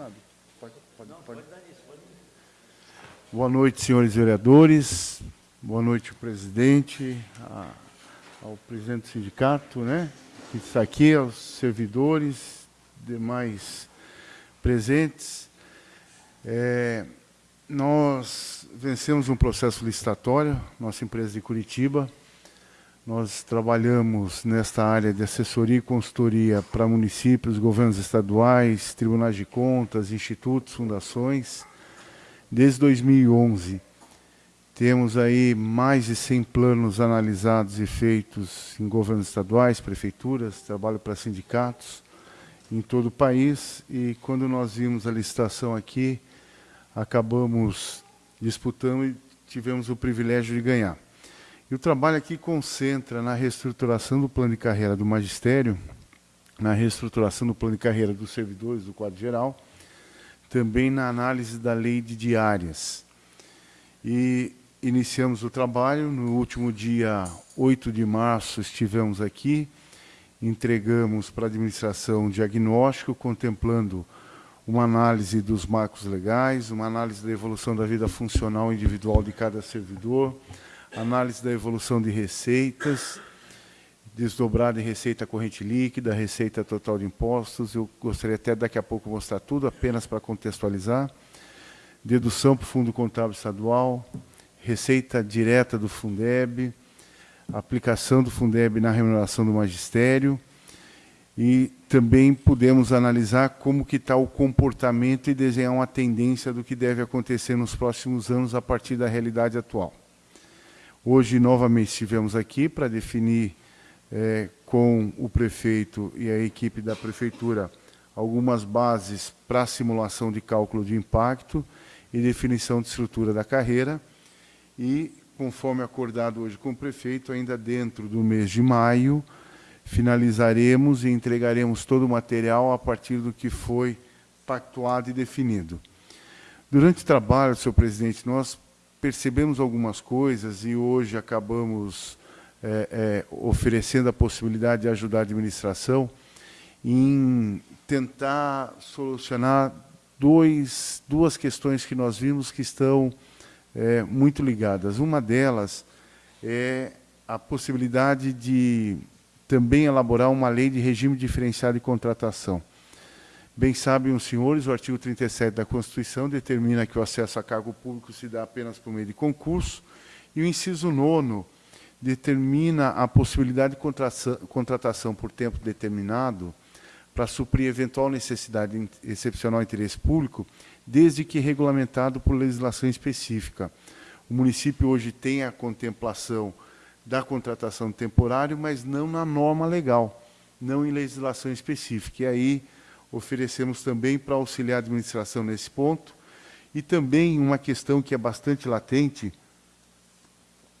Sabe? Pode, pode, pode. Boa noite, senhores vereadores. Boa noite, presidente, a, ao presidente do sindicato, né? Que está aqui, aos servidores, demais presentes. É, nós vencemos um processo licitatório, nossa empresa de Curitiba. Nós trabalhamos nesta área de assessoria e consultoria para municípios, governos estaduais, tribunais de contas, institutos, fundações, desde 2011. Temos aí mais de 100 planos analisados e feitos em governos estaduais, prefeituras, trabalho para sindicatos em todo o país. E quando nós vimos a licitação aqui, acabamos disputando e tivemos o privilégio de ganhar. E o trabalho aqui concentra na reestruturação do plano de carreira do magistério, na reestruturação do plano de carreira dos servidores do quadro geral, também na análise da lei de diárias. E iniciamos o trabalho, no último dia 8 de março estivemos aqui, entregamos para a administração um diagnóstico contemplando uma análise dos marcos legais, uma análise da evolução da vida funcional individual de cada servidor, análise da evolução de receitas, desdobrar de receita corrente líquida, receita total de impostos, eu gostaria até daqui a pouco mostrar tudo, apenas para contextualizar, dedução para o Fundo Contábil Estadual, receita direta do Fundeb, aplicação do Fundeb na remuneração do magistério, e também podemos analisar como que está o comportamento e desenhar uma tendência do que deve acontecer nos próximos anos a partir da realidade atual. Hoje, novamente, estivemos aqui para definir é, com o prefeito e a equipe da prefeitura algumas bases para simulação de cálculo de impacto e definição de estrutura da carreira e, conforme acordado hoje com o prefeito, ainda dentro do mês de maio, finalizaremos e entregaremos todo o material a partir do que foi pactuado e definido. Durante o trabalho, senhor presidente, nós percebemos algumas coisas e hoje acabamos é, é, oferecendo a possibilidade de ajudar a administração em tentar solucionar dois, duas questões que nós vimos que estão é, muito ligadas. Uma delas é a possibilidade de também elaborar uma lei de regime diferenciado de contratação. Bem sabem os senhores, o artigo 37 da Constituição determina que o acesso a cargo público se dá apenas por meio de concurso, e o inciso 9 determina a possibilidade de contratação por tempo determinado para suprir eventual necessidade de excepcional interesse público, desde que regulamentado por legislação específica. O município hoje tem a contemplação da contratação temporária, mas não na norma legal, não em legislação específica. E aí oferecemos também para auxiliar a administração nesse ponto. E também uma questão que é bastante latente,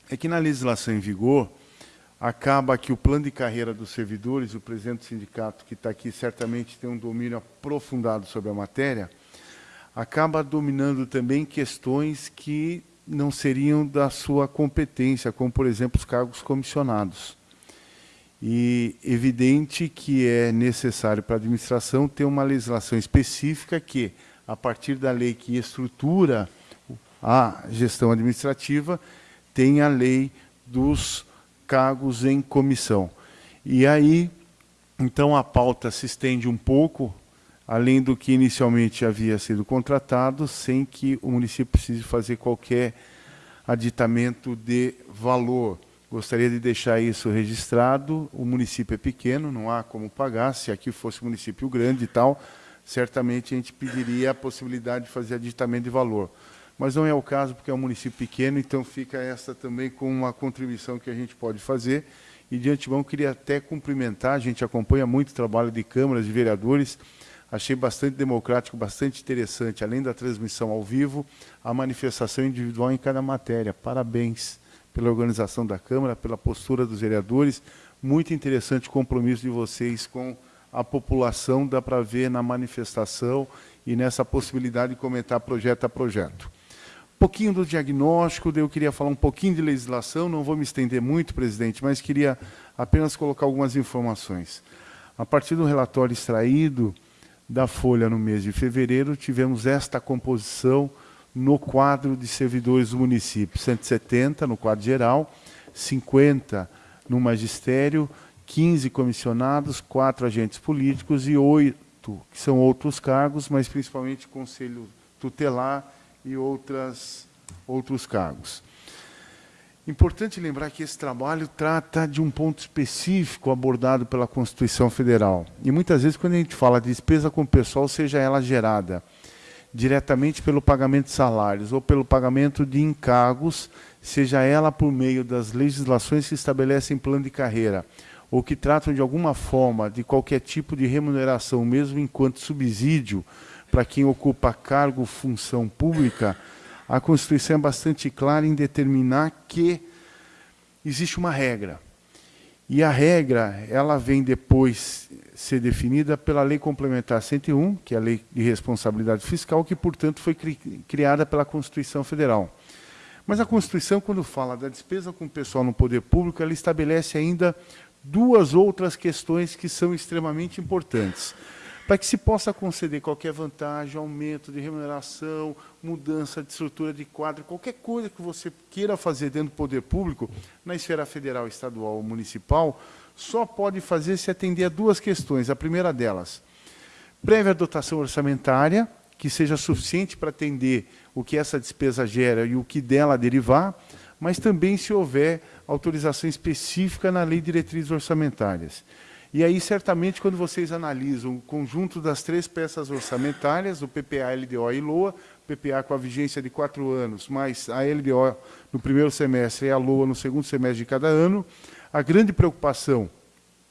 é que na legislação em vigor, acaba que o plano de carreira dos servidores, o presidente do sindicato que está aqui certamente tem um domínio aprofundado sobre a matéria, acaba dominando também questões que não seriam da sua competência, como, por exemplo, os cargos comissionados. E evidente que é necessário para a administração ter uma legislação específica que, a partir da lei que estrutura a gestão administrativa, tem a lei dos cargos em comissão. E aí, então, a pauta se estende um pouco além do que inicialmente havia sido contratado, sem que o município precise fazer qualquer aditamento de valor. Gostaria de deixar isso registrado. O município é pequeno, não há como pagar. Se aqui fosse um município grande e tal, certamente a gente pediria a possibilidade de fazer aditamento de valor. Mas não é o caso, porque é um município pequeno, então fica essa também com uma contribuição que a gente pode fazer. E, de antemão, queria até cumprimentar, a gente acompanha muito o trabalho de câmaras, de vereadores, Achei bastante democrático, bastante interessante, além da transmissão ao vivo, a manifestação individual em cada matéria. Parabéns pela organização da Câmara, pela postura dos vereadores. Muito interessante o compromisso de vocês com a população, dá para ver na manifestação e nessa possibilidade de comentar projeto a projeto. Um pouquinho do diagnóstico, eu queria falar um pouquinho de legislação, não vou me estender muito, presidente, mas queria apenas colocar algumas informações. A partir do relatório extraído da Folha no mês de fevereiro, tivemos esta composição no quadro de servidores do município, 170 no quadro geral, 50 no magistério, 15 comissionados, 4 agentes políticos e 8 que são outros cargos, mas principalmente conselho tutelar e outras, outros cargos. Importante lembrar que esse trabalho trata de um ponto específico abordado pela Constituição Federal. E muitas vezes, quando a gente fala de despesa com o pessoal, seja ela gerada diretamente pelo pagamento de salários ou pelo pagamento de encargos, seja ela por meio das legislações que estabelecem plano de carreira, ou que tratam de alguma forma de qualquer tipo de remuneração, mesmo enquanto subsídio, para quem ocupa cargo, função pública, a Constituição é bastante clara em determinar que existe uma regra. E a regra, ela vem depois ser definida pela Lei Complementar 101, que é a Lei de Responsabilidade Fiscal, que, portanto, foi cri criada pela Constituição Federal. Mas a Constituição, quando fala da despesa com o pessoal no poder público, ela estabelece ainda duas outras questões que são extremamente importantes para que se possa conceder qualquer vantagem, aumento de remuneração, mudança de estrutura de quadro, qualquer coisa que você queira fazer dentro do poder público, na esfera federal, estadual ou municipal, só pode fazer se atender a duas questões. A primeira delas, prévia dotação orçamentária, que seja suficiente para atender o que essa despesa gera e o que dela derivar, mas também se houver autorização específica na Lei de Diretrizes Orçamentárias. E aí, certamente, quando vocês analisam o conjunto das três peças orçamentárias, o PPA, LDO e LOA, PPA com a vigência de quatro anos, mais a LDO no primeiro semestre e a LOA no segundo semestre de cada ano, a grande preocupação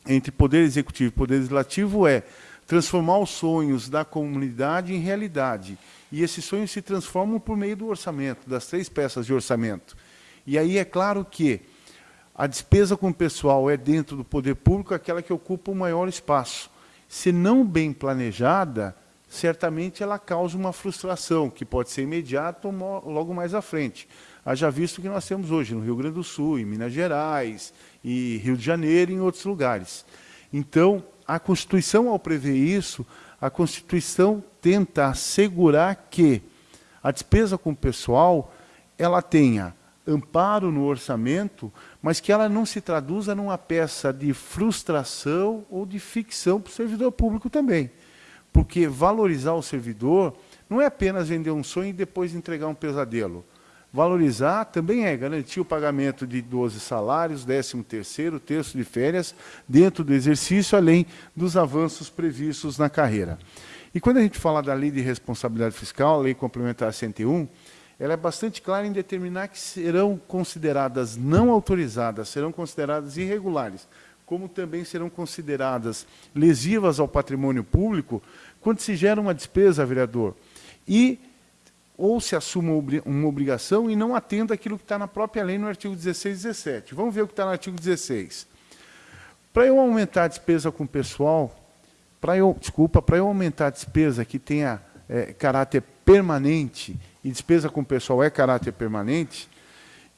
entre Poder Executivo e Poder Legislativo é transformar os sonhos da comunidade em realidade. E esses sonhos se transformam por meio do orçamento, das três peças de orçamento. E aí é claro que a despesa com o pessoal é dentro do poder público aquela que ocupa o maior espaço. Se não bem planejada, certamente ela causa uma frustração, que pode ser imediata ou logo mais à frente. Haja visto que nós temos hoje no Rio Grande do Sul, em Minas Gerais, e Rio de Janeiro e em outros lugares. Então, a Constituição, ao prever isso, a Constituição tenta assegurar que a despesa com o pessoal ela tenha amparo no orçamento, mas que ela não se traduza numa peça de frustração ou de ficção para o servidor público também. Porque valorizar o servidor não é apenas vender um sonho e depois entregar um pesadelo. Valorizar também é garantir o pagamento de 12 salários, 13 terceiro, terço de férias, dentro do exercício, além dos avanços previstos na carreira. E quando a gente fala da lei de responsabilidade fiscal, lei complementar 101, ela é bastante clara em determinar que serão consideradas não autorizadas, serão consideradas irregulares, como também serão consideradas lesivas ao patrimônio público quando se gera uma despesa, vereador, e ou se assuma uma obrigação e não atenda aquilo que está na própria lei no artigo 16 e 17. Vamos ver o que está no artigo 16. Para eu aumentar a despesa com o pessoal, para eu, desculpa, para eu aumentar a despesa que tenha é, caráter permanente e despesa com o pessoal é caráter permanente,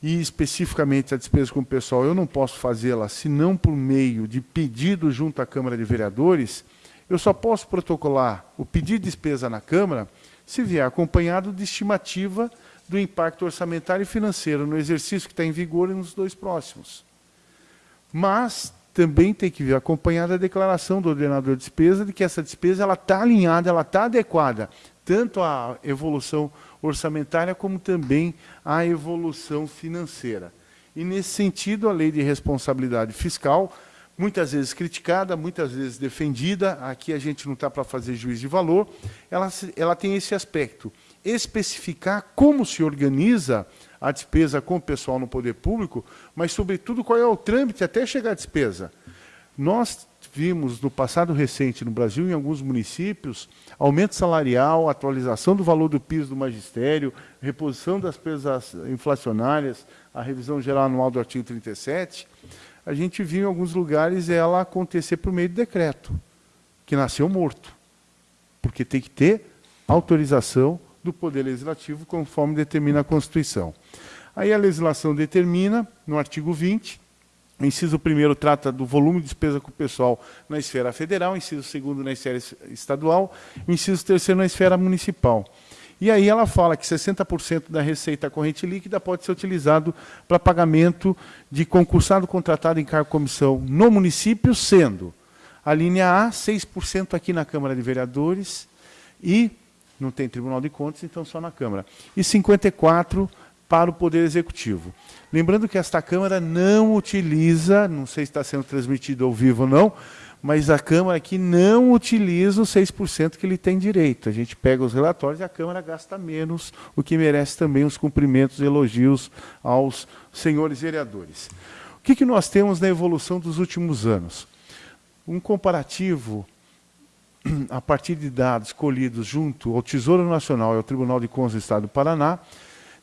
e especificamente a despesa com o pessoal eu não posso fazê-la senão por meio de pedido junto à Câmara de Vereadores, eu só posso protocolar o pedido de despesa na Câmara se vier acompanhado de estimativa do impacto orçamentário e financeiro no exercício que está em vigor e nos dois próximos. Mas também tem que vir acompanhada a declaração do ordenador de despesa de que essa despesa está alinhada, ela está adequada, tanto à evolução como também a evolução financeira. E, nesse sentido, a lei de responsabilidade fiscal, muitas vezes criticada, muitas vezes defendida, aqui a gente não está para fazer juiz de valor, ela, ela tem esse aspecto, especificar como se organiza a despesa com o pessoal no poder público, mas, sobretudo, qual é o trâmite até chegar à despesa. Nós vimos no passado recente no Brasil, em alguns municípios, aumento salarial, atualização do valor do piso do magistério, reposição das perdas inflacionárias, a revisão geral anual do artigo 37, a gente viu em alguns lugares ela acontecer por meio de decreto, que nasceu morto, porque tem que ter autorização do Poder Legislativo, conforme determina a Constituição. Aí a legislação determina, no artigo 20, O inciso primeiro trata do volume de despesa com o pessoal na esfera federal, o inciso segundo na esfera estadual, o inciso terceiro na esfera municipal. E aí ela fala que 60% da receita corrente líquida pode ser utilizado para pagamento de concursado contratado em cargo comissão no município, sendo a linha A, 6% aqui na Câmara de Vereadores e não tem Tribunal de Contas, então só na Câmara. E 54% para o Poder Executivo. Lembrando que esta Câmara não utiliza, não sei se está sendo transmitido ao vivo ou não, mas a Câmara aqui não utiliza os 6% que ele tem direito. A gente pega os relatórios e a Câmara gasta menos, o que merece também os cumprimentos e elogios aos senhores vereadores. O que, que nós temos na evolução dos últimos anos? Um comparativo a partir de dados colhidos junto ao Tesouro Nacional e ao Tribunal de Contas do Estado do Paraná,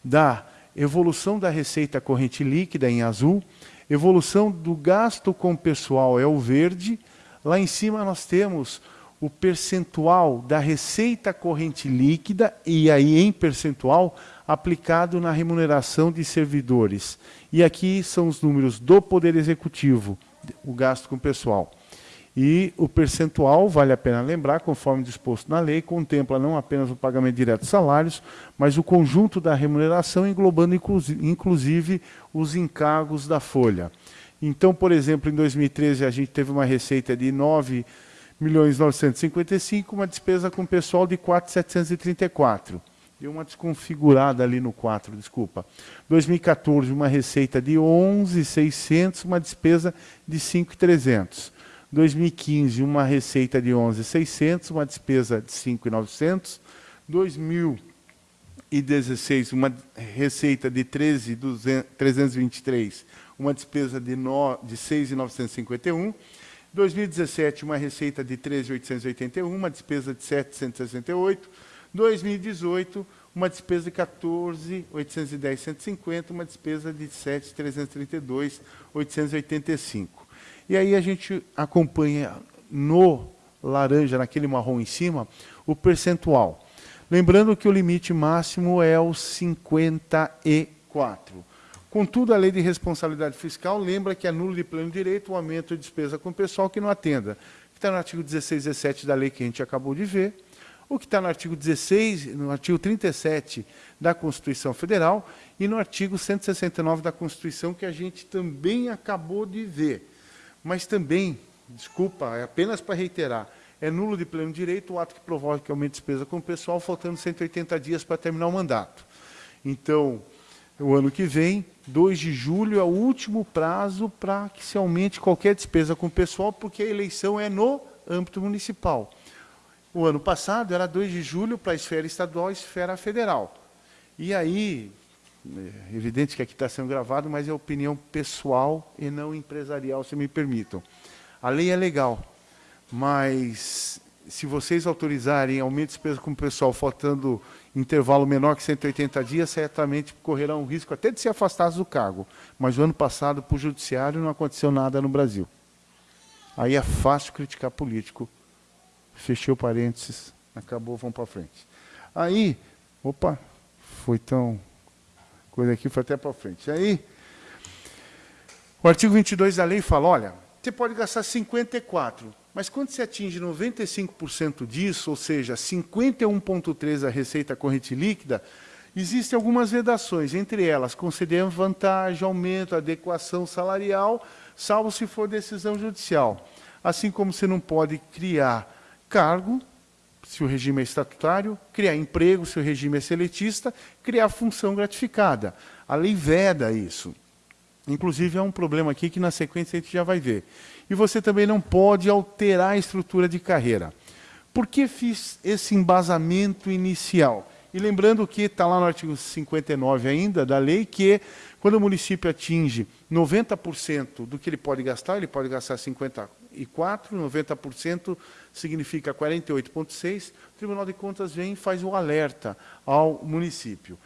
da evolução da receita corrente líquida em azul, evolução do gasto com pessoal é o verde, lá em cima nós temos o percentual da receita corrente líquida, e aí em percentual, aplicado na remuneração de servidores. E aqui são os números do Poder Executivo, o gasto com pessoal. E o percentual, vale a pena lembrar, conforme disposto na lei, contempla não apenas o pagamento direto de salários, mas o conjunto da remuneração, englobando inclusive os encargos da folha. Então, por exemplo, em 2013 a gente teve uma receita de 9 milhões 955, uma despesa com pessoal de 4,734. Deu uma desconfigurada ali no 4, desculpa. 2014, uma receita de 11,600, uma despesa de 5,300. 2015, uma receita de 11,600, uma despesa de 5,900. 2016, uma receita de 13,323, uma despesa de, de 6,951. 2017, uma receita de 13,881, uma despesa de 768. 2018, uma despesa de 14,810, 150, uma despesa de 7,332, 885. E aí a gente acompanha no laranja, naquele marrom em cima, o percentual. Lembrando que o limite máximo é o 54. Contudo, a lei de responsabilidade fiscal lembra que é nulo de pleno direito o aumento de despesa com o pessoal que não atenda. Está no artigo 16 e 17 da lei que a gente acabou de ver, o que está no artigo 16, no artigo 37 da Constituição Federal e no artigo 169 da Constituição que a gente também acabou de ver. Mas também, desculpa, é apenas para reiterar, é nulo de pleno direito o ato que provoque aumento de despesa com o pessoal, faltando 180 dias para terminar o mandato. Então, o ano que vem, 2 de julho, é o último prazo para que se aumente qualquer despesa com o pessoal, porque a eleição é no âmbito municipal. O ano passado era 2 de julho para a esfera estadual e esfera federal. E aí, é evidente que aqui está sendo gravado, mas é opinião pessoal e não empresarial, se me permitam. A lei é legal, mas se vocês autorizarem aumento de despesa com o pessoal faltando intervalo menor que 180 dias, certamente correrão o risco até de ser afastados do cargo. Mas o ano passado, para o judiciário, não aconteceu nada no Brasil. Aí é fácil criticar político. Fechei o parênteses, acabou, vamos para frente. Aí, opa, foi tão coisa aqui foi até para frente. Aí, o artigo 22 da lei fala, olha, você pode gastar 54, mas quando você atinge 95% disso, ou seja, 51,3% da receita corrente líquida, existem algumas vedações, entre elas, conceder vantagem, aumento, adequação salarial, salvo se for decisão judicial. Assim como você não pode criar cargo, se o regime é estatutário, criar emprego, se o regime é seletista, criar função gratificada. A lei veda isso. Inclusive, é um problema aqui que na sequência a gente já vai ver. E você também não pode alterar a estrutura de carreira. Por que fiz esse embasamento inicial? E lembrando que está lá no artigo 59 ainda da lei, que quando o município atinge 90% do que ele pode gastar, ele pode gastar 54%, 90% significa 48,6%, o Tribunal de Contas vem e faz o alerta ao município.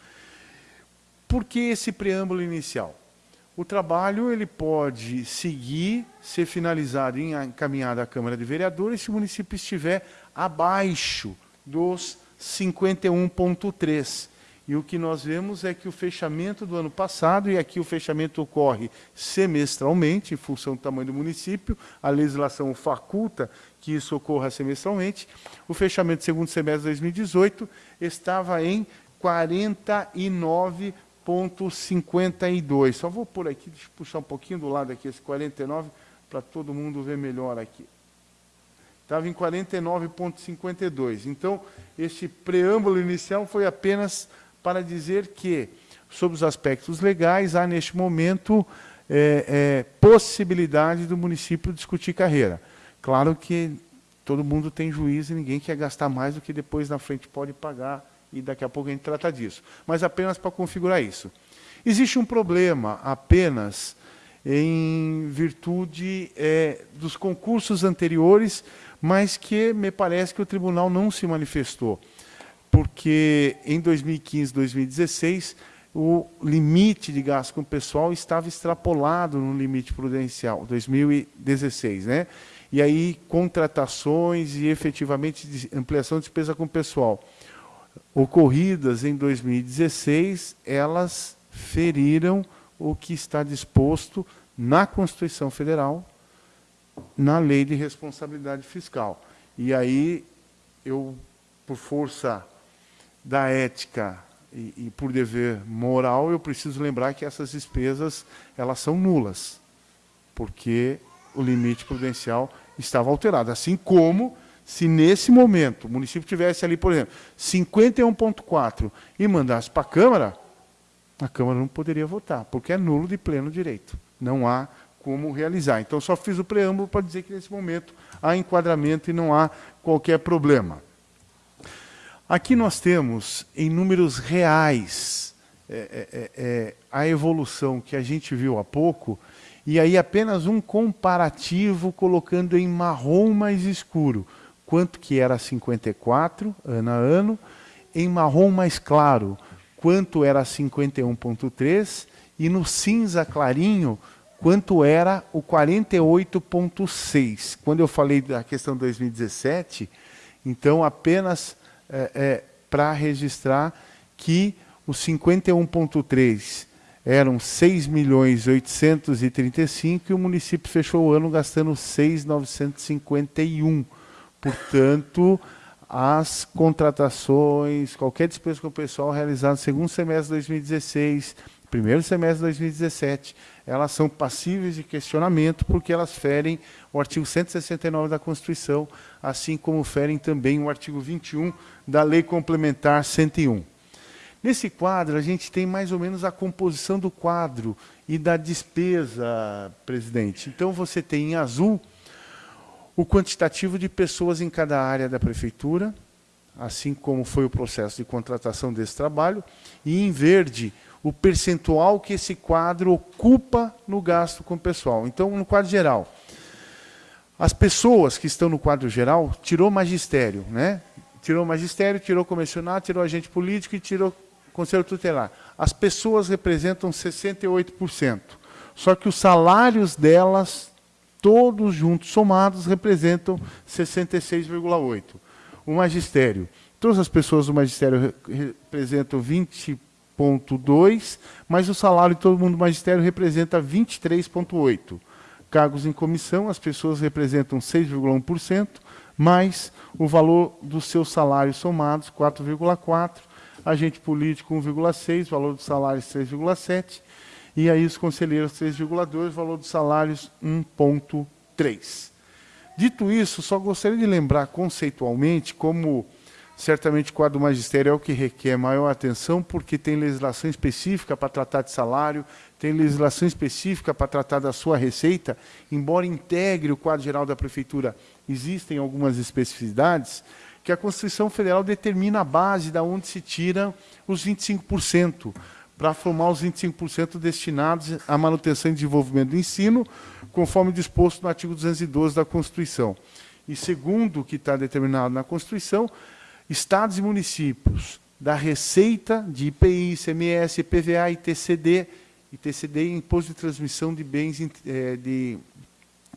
Por que esse preâmbulo inicial? O trabalho ele pode seguir, ser finalizado e encaminhado à Câmara de Vereadores se o município estiver abaixo dos 51,3%. E o que nós vemos é que o fechamento do ano passado, e aqui o fechamento ocorre semestralmente, em função do tamanho do município, a legislação faculta que isso ocorra semestralmente, o fechamento do segundo semestre de 2018 estava em 49,52. Só vou por aqui, deixa eu puxar um pouquinho do lado aqui, esse 49, para todo mundo ver melhor aqui. Estava em 49,52. Então, este preâmbulo inicial foi apenas para dizer que, sobre os aspectos legais, há neste momento é, é, possibilidade do município discutir carreira. Claro que todo mundo tem juízo e ninguém quer gastar mais do que depois na frente pode pagar, e daqui a pouco a gente trata disso. Mas apenas para configurar isso. Existe um problema apenas em virtude é, dos concursos anteriores, mas que me parece que o tribunal não se manifestou porque em 2015, 2016, o limite de gasto com pessoal estava extrapolado no limite prudencial, 2016, né? E aí, contratações e efetivamente ampliação de despesa com pessoal ocorridas em 2016, elas feriram o que está disposto na Constituição Federal, na Lei de Responsabilidade Fiscal. E aí, eu, por força da ética e, e, por dever moral, eu preciso lembrar que essas despesas elas são nulas, porque o limite prudencial estava alterado. Assim como se nesse momento o município tivesse ali, por exemplo, 51,4 e mandasse para a Câmara, a Câmara não poderia votar, porque é nulo de pleno direito. Não há como realizar. Então, só fiz o preâmbulo para dizer que nesse momento há enquadramento e não há qualquer problema. Aqui nós temos, em números reais, é, é, é, é, a evolução que a gente viu há pouco, e aí apenas um comparativo colocando em marrom mais escuro, quanto que era 54 ano a ano, em marrom mais claro, quanto era 51.3, e no cinza clarinho, quanto era o 48.6. Quando eu falei da questão 2017, então apenas é, é, para registrar que os 51,3 eram 6 milhões 835 e o município fechou o ano gastando 6,951. Portanto, as contratações, qualquer despesa com o pessoal realizada no segundo semestre de 2016, primeiro semestre de 2017, elas são passíveis de questionamento porque elas ferem o artigo 169 da Constituição, assim como ferem também o artigo 21 da Lei Complementar 101. Nesse quadro, a gente tem mais ou menos a composição do quadro e da despesa, presidente. Então, você tem em azul o quantitativo de pessoas em cada área da prefeitura, assim como foi o processo de contratação desse trabalho, e em verde o percentual que esse quadro ocupa no gasto com o pessoal. Então, no quadro geral, as pessoas que estão no quadro geral, tirou magistério, né? Tirou magistério, tirou comissionado, tirou agente político e tirou conselho tutelar. As pessoas representam 68%. Só que os salários delas, todos juntos, somados, representam 66,8%. O magistério. Todas as pessoas do magistério representam 20 23,2%, mas o salário de todo mundo do magistério representa 23,8%. Cargos em comissão, as pessoas representam 6,1%, mais o valor dos seus salários somados, 4,4%, agente político, 1,6%, valor dos salários, 3,7%, e aí os conselheiros, 3,2%, valor dos salários, 1,3%. Dito isso, só gostaria de lembrar conceitualmente como Certamente o quadro magistério é o que requer maior atenção, porque tem legislação específica para tratar de salário, tem legislação específica para tratar da sua receita, embora integre o quadro geral da prefeitura, existem algumas especificidades, que a Constituição Federal determina a base da onde se tira os 25%, para formar os 25% destinados à manutenção e desenvolvimento do ensino, conforme disposto no artigo 212 da Constituição. E segundo o que está determinado na Constituição, estados e municípios da receita de IPI, ICMS, IPVA, ITCD, ITCD e Imposto de Transmissão de Bens, é, de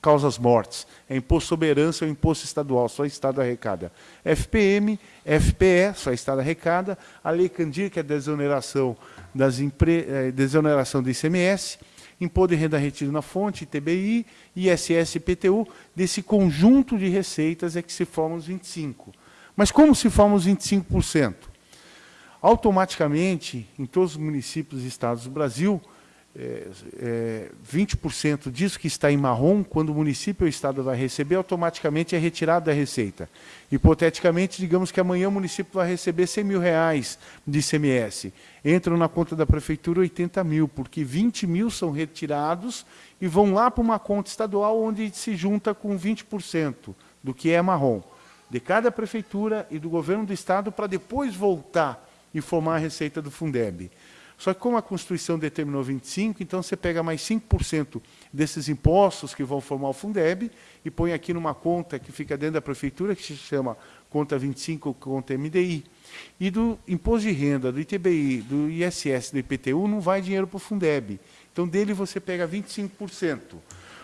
causas mortes. É imposto sobre herança ou imposto estadual, só Estado arrecada. FPM, FPE, só Estado arrecada. A Lei Candir, que é a desoneração, das. Eh, desoneração do ICMS. Imposto de renda retido na fonte, ITBI, ISS e IPTU. Desse conjunto de receitas é que se formam os 25%. Mas como se formam os 25%? Automaticamente, em todos os municípios e estados do Brasil, é, é, 20% disso que está em marrom, quando o município ou o Estado vai receber, automaticamente é retirado da receita. Hipoteticamente, digamos que amanhã o município vai receber 100 mil reais de ICMS. Entram na conta da prefeitura 80 mil, porque 20 mil são retirados e vão lá para uma conta estadual onde se junta com 20% do que é marrom, de cada prefeitura e do governo do Estado, para depois voltar e formar a receita do Fundeb. Só que como a Constituição determinou 25%, então você pega mais 5% desses impostos que vão formar o Fundeb e põe aqui numa conta que fica dentro da prefeitura, que se chama conta 25, conta MDI. E do imposto de renda, do ITBI, do ISS, do IPTU, não vai dinheiro para o Fundeb. Então, dele você pega 25%.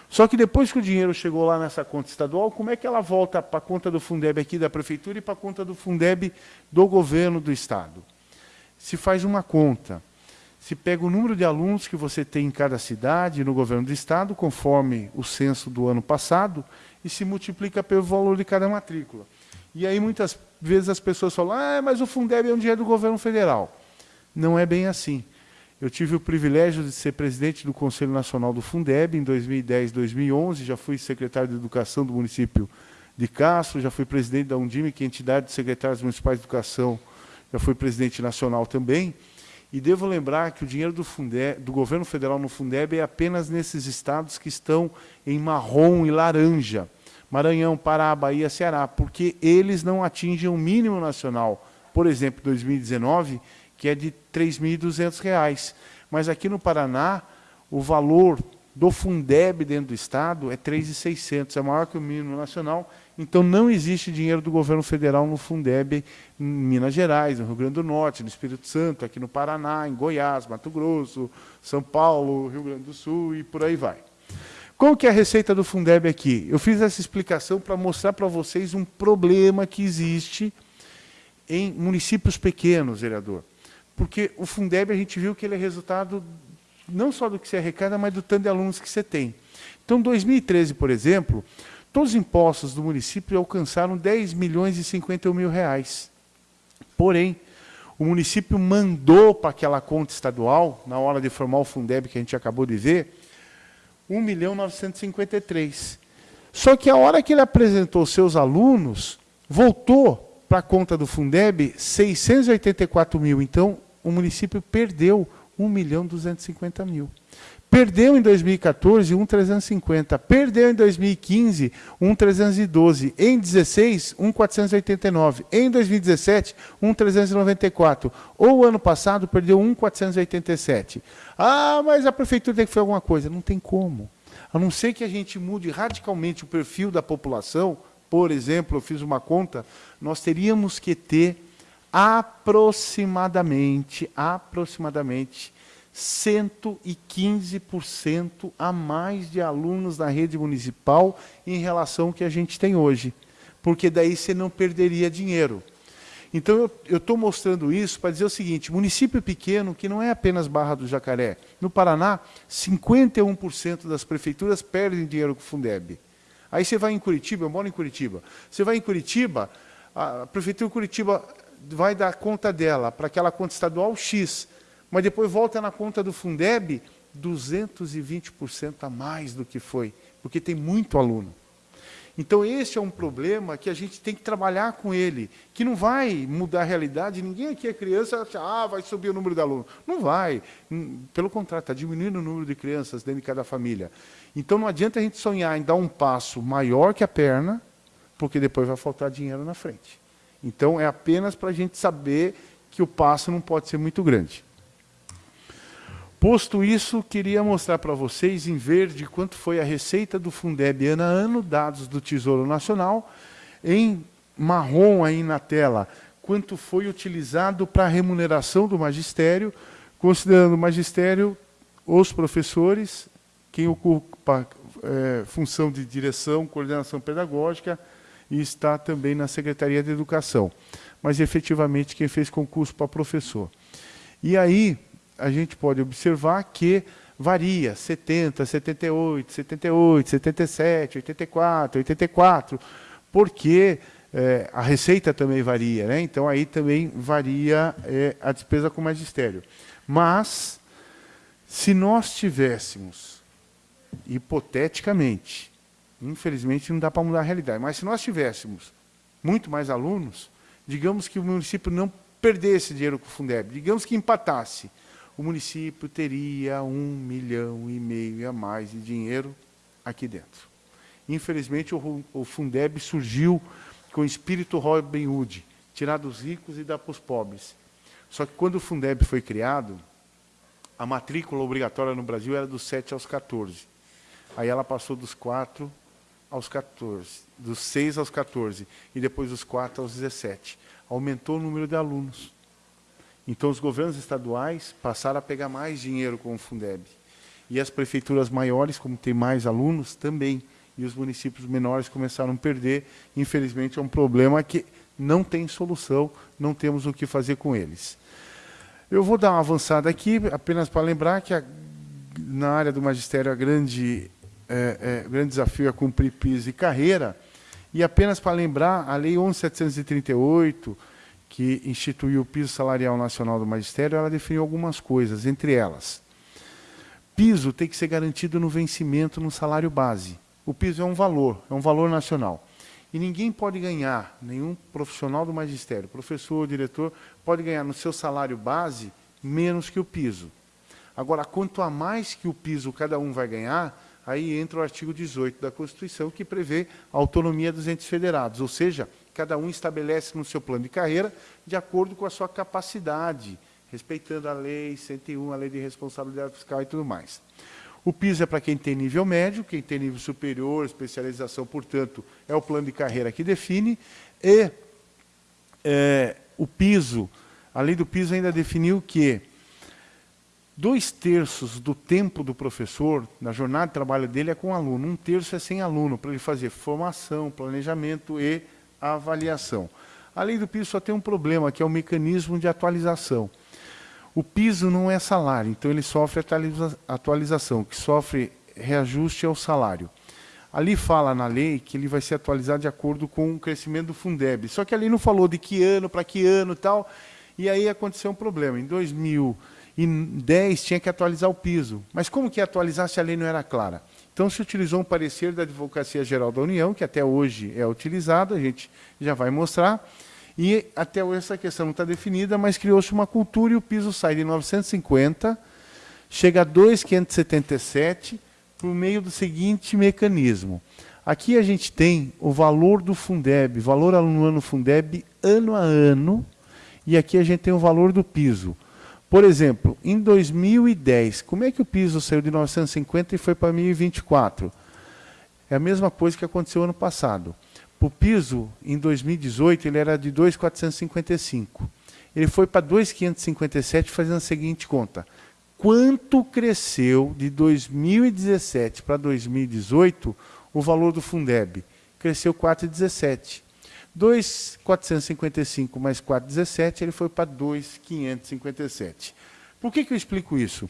Só que depois que o dinheiro chegou lá nessa conta estadual, como é que ela volta para a conta do Fundeb aqui da prefeitura e para a conta do Fundeb do governo do Estado? Se faz uma conta se pega o número de alunos que você tem em cada cidade, no governo do estado, conforme o censo do ano passado, e se multiplica pelo valor de cada matrícula. E aí muitas vezes as pessoas falam, ah, mas o Fundeb é um dinheiro do governo federal. Não é bem assim. Eu tive o privilégio de ser presidente do Conselho Nacional do Fundeb em 2010, 2011, já fui secretário de Educação do município de Castro, já fui presidente da Undime, que é a entidade de secretários municipais de educação, já fui presidente nacional também. E devo lembrar que o dinheiro do, Fundeb, do governo federal no Fundeb é apenas nesses estados que estão em marrom e laranja. Maranhão, Pará, Bahia, Ceará, porque eles não atingem o mínimo nacional. Por exemplo, 2019, que é de R$ 3.200. Mas aqui no Paraná, o valor do Fundeb dentro do Estado é 3.600, é maior que o mínimo nacional, então não existe dinheiro do governo federal no Fundeb em Minas Gerais, no Rio Grande do Norte, no Espírito Santo, aqui no Paraná, em Goiás, Mato Grosso, São Paulo, Rio Grande do Sul e por aí vai. Qual que é a receita do Fundeb aqui? Eu fiz essa explicação para mostrar para vocês um problema que existe em municípios pequenos, vereador. Porque o Fundeb a gente viu que ele é resultado não só do que você arrecada, mas do tanto de alunos que você tem. Então, 2013, por exemplo, todos os impostos do município alcançaram 10 milhões e 50 mil reais. Porém, o município mandou para aquela conta estadual, na hora de formar o Fundeb que a gente acabou de ver, 1 milhão 953. Só que a hora que ele apresentou seus alunos, voltou para a conta do Fundeb 684 mil. Então, o município perdeu 1 milhão 250 mil. Perdeu em 2014 1,350. Perdeu em 2015 1,312. Em 16, 1,489. Em 2017, 1,394. Ou ano passado perdeu 1,487. Ah, mas a prefeitura tem que fazer alguma coisa. Não tem como. A não ser que a gente mude radicalmente o perfil da população, por exemplo, eu fiz uma conta, nós teríamos que ter aproximadamente, aproximadamente 115% a mais de alunos na rede municipal em relação ao que a gente tem hoje. Porque daí você não perderia dinheiro. Então, eu estou mostrando isso para dizer o seguinte, município pequeno, que não é apenas Barra do Jacaré, no Paraná, 51% das prefeituras perdem dinheiro com o Fundeb. Aí você vai em Curitiba, eu moro em Curitiba, você vai em Curitiba, a prefeitura de Curitiba vai dar conta dela para aquela conta estadual X, mas depois volta na conta do Fundeb 220% a mais do que foi, porque tem muito aluno. Então, esse é um problema que a gente tem que trabalhar com ele, que não vai mudar a realidade. Ninguém aqui é criança acha, ah, vai subir o número de alunos. Não vai. Hum, pelo contrário, está diminuindo o número de crianças dentro de cada família. Então, não adianta a gente sonhar em dar um passo maior que a perna, porque depois vai faltar dinheiro na frente. Então, é apenas para a gente saber que o passo não pode ser muito grande. Posto isso, queria mostrar para vocês em verde quanto foi a receita do Fundeb ano a ano, dados do Tesouro Nacional, em marrom aí na tela, quanto foi utilizado para a remuneração do magistério, considerando o magistério, os professores, quem ocupa é, função de direção, coordenação pedagógica e está também na Secretaria de Educação. Mas, efetivamente, quem fez concurso para professor. E aí, a gente pode observar que varia, 70, 78, 78, 77, 84, 84, porque é, a receita também varia, né? então aí também varia é, a despesa com magistério. Mas, se nós tivéssemos, hipoteticamente, infelizmente não dá para mudar a realidade, mas se nós tivéssemos muito mais alunos, digamos que o município não perdesse dinheiro com o Fundeb, digamos que empatasse, o município teria um milhão e meio a mais de dinheiro aqui dentro. Infelizmente, o, Fundeb surgiu com o espírito Robin Hood, tirar dos ricos e dar para os pobres. Só que quando o Fundeb foi criado, a matrícula obrigatória no Brasil era dos 7 aos 14. Aí ela passou dos 4 aos 14, dos 6 aos 14, e depois dos 4 aos 17. Aumentou o número de alunos. Então, os governos estaduais passaram a pegar mais dinheiro com o Fundeb. E as prefeituras maiores, como tem mais alunos, também. E os municípios menores começaram a perder. Infelizmente, é um problema que não tem solução, não temos o que fazer com eles. Eu vou dar uma avançada aqui, apenas para lembrar que a, na área do magistério a grande, é, é, grande desafio é cumprir PIS e carreira. E apenas para lembrar, a Lei 11.738, que instituiu o piso salarial nacional do magistério, ela definiu algumas coisas, entre elas. Piso tem que ser garantido no vencimento no salário base. O piso é um valor, é um valor nacional. E ninguém pode ganhar, nenhum profissional do magistério, professor, diretor, pode ganhar no seu salário base menos que o piso. Agora, quanto a mais que o piso cada um vai ganhar, aí entra o artigo 18 da Constituição, que prevê a autonomia dos entes federados, ou seja, Cada um estabelece no seu plano de carreira de acordo com a sua capacidade, respeitando a lei 101, a lei de responsabilidade fiscal e tudo mais. O piso é para quem tem nível médio, quem tem nível superior, especialização, portanto, é o plano de carreira que define. E é, o piso, a lei do piso ainda definiu que dois terços do tempo do professor, na jornada de trabalho dele, é com aluno. Um terço é sem aluno, para ele fazer formação, planejamento e avaliação. A lei do piso só tem um problema, que é o mecanismo de atualização. O piso não é salário, então ele sofre atualiza atualização, que sofre reajuste é o salário. Ali fala na lei que ele vai ser atualizado de acordo com o crescimento do Fundeb. Só que ali não falou de que ano, para que ano e tal, e aí aconteceu um problema. Em 2010 tinha que atualizar o piso. Mas como que atualizar se a lei não era clara? Então, se utilizou um parecer da Advocacia Geral da União, que até hoje é utilizado, a gente já vai mostrar, e até hoje essa questão não está definida, mas criou-se uma cultura e o piso sai de 950, chega a 2,577, por meio do seguinte mecanismo. Aqui a gente tem o valor do Fundeb, valor aluno Fundeb ano a ano, e aqui a gente tem o valor do piso. Por exemplo, em 2010, como é que o piso saiu de 950 e foi para 1024? É a mesma coisa que aconteceu ano passado. O piso, em 2018, ele era de 2,455. Ele foi para 2,557, fazendo a seguinte conta. Quanto cresceu de 2017 para 2018 o valor do Fundeb? Cresceu 4,17. 2,455 mais 4,17, ele foi para 2,557. Por que, que eu explico isso?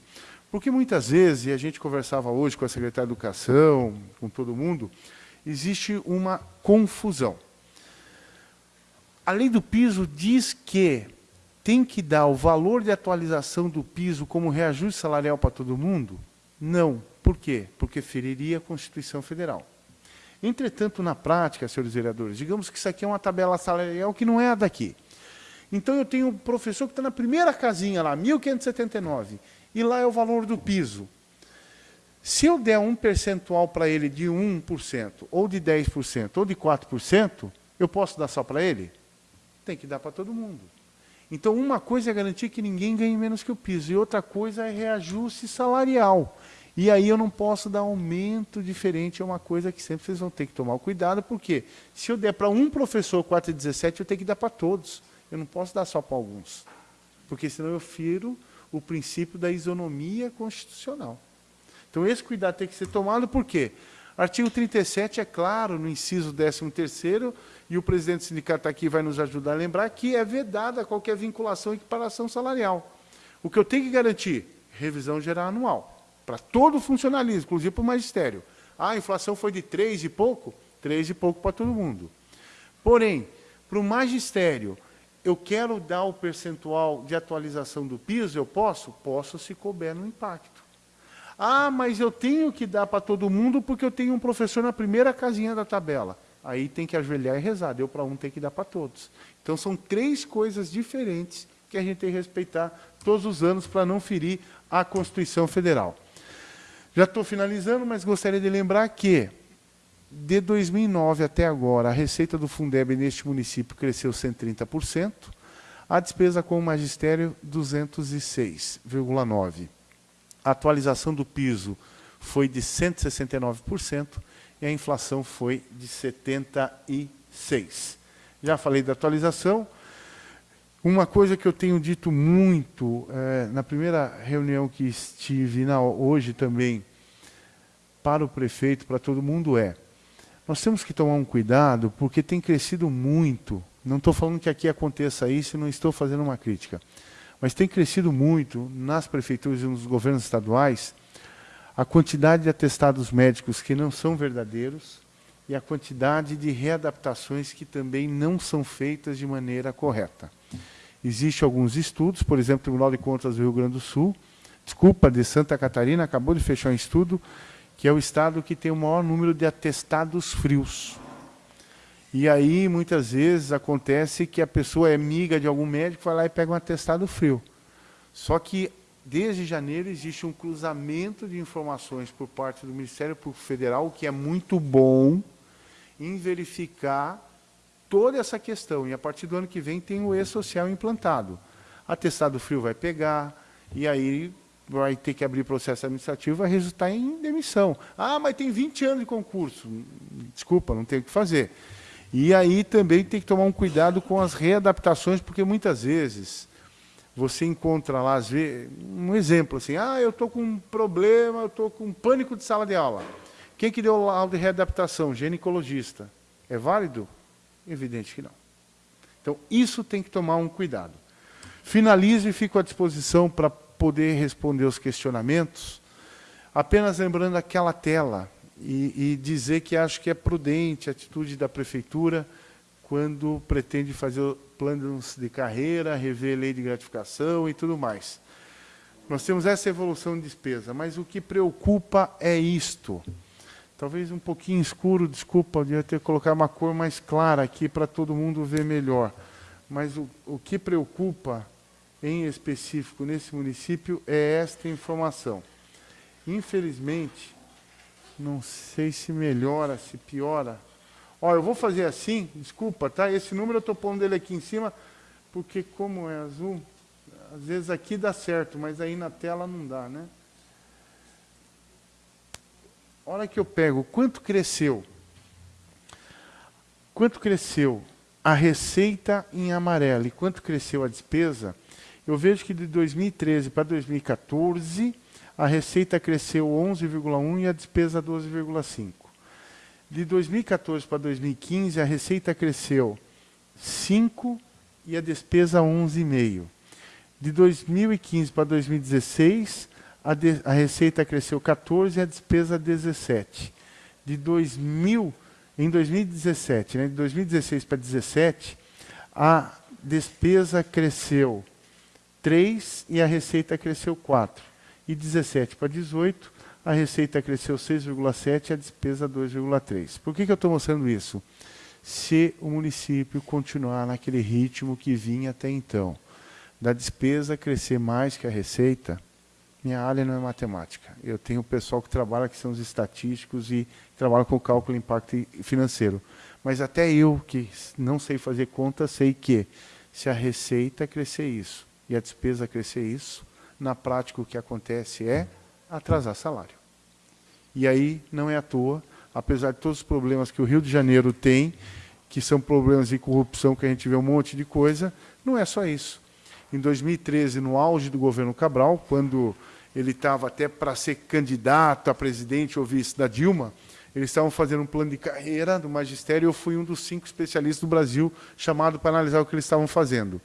Porque muitas vezes, e a gente conversava hoje com a secretária de Educação, com todo mundo, existe uma confusão. A lei do piso diz que tem que dar o valor de atualização do piso como reajuste salarial para todo mundo? Não. Por quê? Porque feriria a Constituição Federal. Entretanto, na prática, senhores vereadores, digamos que isso aqui é uma tabela salarial que não é a daqui. Então, eu tenho um professor que está na primeira casinha lá, 1.579, e lá é o valor do piso. Se eu der um percentual para ele de 1%, ou de 10%, ou de 4%, eu posso dar só para ele? Tem que dar para todo mundo. Então, uma coisa é garantir que ninguém ganhe menos que o piso, e outra coisa é reajuste salarial. E aí eu não posso dar aumento diferente, é uma coisa que sempre vocês vão ter que tomar cuidado, porque se eu der para um professor 4,17, eu tenho que dar para todos. Eu não posso dar só para alguns. Porque senão eu firo o princípio da isonomia constitucional. Então esse cuidado tem que ser tomado, por quê? Artigo 37 é claro, no inciso 13º, e o presidente do sindicato está aqui vai nos ajudar a lembrar, que é vedada qualquer vinculação e equiparação salarial. O que eu tenho que garantir? Revisão geral anual, para todo o funcionalismo, inclusive para o magistério. Ah, a inflação foi de 3 e pouco? 3 e pouco para todo mundo. Porém, para o magistério, eu quero dar o percentual de atualização do piso, eu posso? Posso se couber no impacto. Ah, mas eu tenho que dar para todo mundo porque eu tenho um professor na primeira casinha da tabela. Aí tem que ajoelhar e rezar, deu para um, tem que dar para todos. Então são três coisas diferentes que a gente tem que respeitar todos os anos para não ferir a Constituição Federal. Já estou finalizando, mas gostaria de lembrar que de 2009 até agora, a receita do Fundeb neste município cresceu 130%, a despesa com o magistério 206,9%. A atualização do piso foi de 169% e a inflação foi de 76%. Já falei da atualização. Uma coisa que eu tenho dito muito, é, na primeira reunião que estive, na, hoje também, para o prefeito, para todo mundo, é nós temos que tomar um cuidado, porque tem crescido muito. Não estou falando que aqui aconteça isso, não estou fazendo uma crítica. Mas tem crescido muito nas prefeituras e nos governos estaduais a quantidade de atestados médicos que não são verdadeiros e a quantidade de readaptações que também não são feitas de maneira correta. Existem alguns estudos, por exemplo, o Tribunal de Contas do Rio Grande do Sul, desculpa, de Santa Catarina, acabou de fechar um estudo que é o estado que tem o maior número de atestados frios. E aí, muitas vezes, acontece que a pessoa é amiga de algum médico, vai lá e pega um atestado frio. Só que, desde janeiro, existe um cruzamento de informações por parte do Ministério Público Federal, o que é muito bom, em verificar toda essa questão. E, a partir do ano que vem, tem o E-Social implantado. Atestado frio vai pegar, e aí vai ter que abrir processo administrativo, vai resultar em demissão. Ah, mas tem 20 anos de concurso. Desculpa, não tem o que fazer. E aí também tem que tomar um cuidado com as readaptações, porque muitas vezes você encontra lá, às vezes, um exemplo assim, ah, eu estou com um problema, eu estou com um pânico de sala de aula. Quem que deu laudo de readaptação? Ginecologista. É válido? Evidente que não. Então, isso tem que tomar um cuidado. Finalizo e fico à disposição para poder responder os questionamentos, apenas lembrando aquela tela e, e dizer que acho que é prudente a atitude da Prefeitura quando pretende fazer planos de carreira, rever lei de gratificação e tudo mais. Nós temos essa evolução de despesa, mas o que preocupa é isto. Talvez um pouquinho escuro, desculpa, eu devia ter colocado uma cor mais clara aqui para todo mundo ver melhor. Mas o, o que preocupa em específico nesse município é esta informação. Infelizmente, não sei se melhora, se piora. Ó, eu vou fazer assim, desculpa, tá? Esse número eu estou pondo dele aqui em cima, porque como é azul, às vezes aqui dá certo, mas aí na tela não dá, né? Hora que eu pego, quanto cresceu? Quanto cresceu a receita em amarelo e quanto cresceu a despesa? eu vejo que de 2013 para 2014, a receita cresceu 11,1% e a despesa 12,5%. De 2014 para 2015, a receita cresceu 5% e a despesa 11,5%. De 2015 para 2016, a, de, a receita cresceu 14% e a despesa 17%. De 2000, em 2017, né, de 2016 para 2017, a despesa cresceu 3 e a receita cresceu 4. E 17 para 18, a receita cresceu 6,7 e a despesa 2,3. Por que, que eu estou mostrando isso? Se o município continuar naquele ritmo que vinha até então, da despesa crescer mais que a receita, minha área não é matemática. Eu tenho o pessoal que trabalha, que são os estatísticos e trabalha com cálculo impacto financeiro. Mas até eu, que não sei fazer conta, sei que se a receita crescer isso, e a despesa crescer isso, na prática o que acontece é atrasar salário. E aí não é à toa, apesar de todos os problemas que o Rio de Janeiro tem, que são problemas de corrupção, que a gente vê um monte de coisa, não é só isso. Em 2013, no auge do governo Cabral, quando ele estava até para ser candidato a presidente ou vice da Dilma, Eles estavam fazendo um plano de carreira do magistério e eu fui um dos cinco especialistas do Brasil chamado para analisar o que eles estavam fazendo.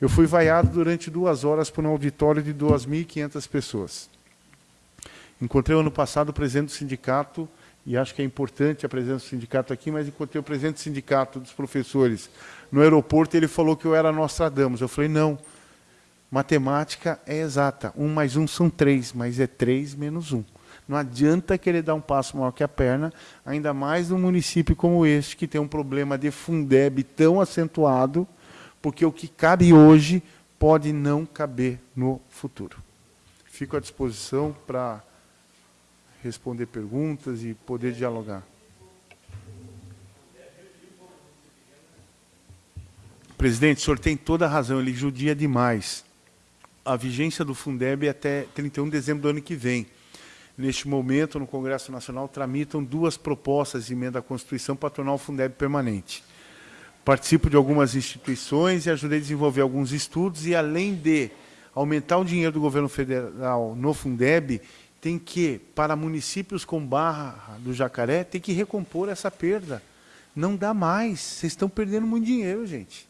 Eu fui vaiado durante duas horas por um auditório de 2.500 pessoas. Encontrei ano passado o presidente do sindicato, e acho que é importante a presença do sindicato aqui, mas encontrei o presidente do sindicato dos professores no aeroporto e ele falou que eu era Nostradamus. Eu falei, não, matemática é exata. Um mais um são três, mas é três menos um. Não adianta querer dar um passo maior que a perna, ainda mais num município como este, que tem um problema de Fundeb tão acentuado, porque o que cabe hoje pode não caber no futuro. Fico à disposição para responder perguntas e poder dialogar. Presidente, o senhor tem toda a razão, ele judia demais. A vigência do Fundeb é até 31 de dezembro do ano que vem. Neste momento, no Congresso Nacional, tramitam duas propostas de emenda à Constituição para tornar o Fundeb permanente. Participo de algumas instituições e ajudei a desenvolver alguns estudos e, além de aumentar o dinheiro do governo federal no Fundeb, tem que, para municípios com barra do Jacaré, tem que recompor essa perda. Não dá mais. Vocês estão perdendo muito dinheiro, gente.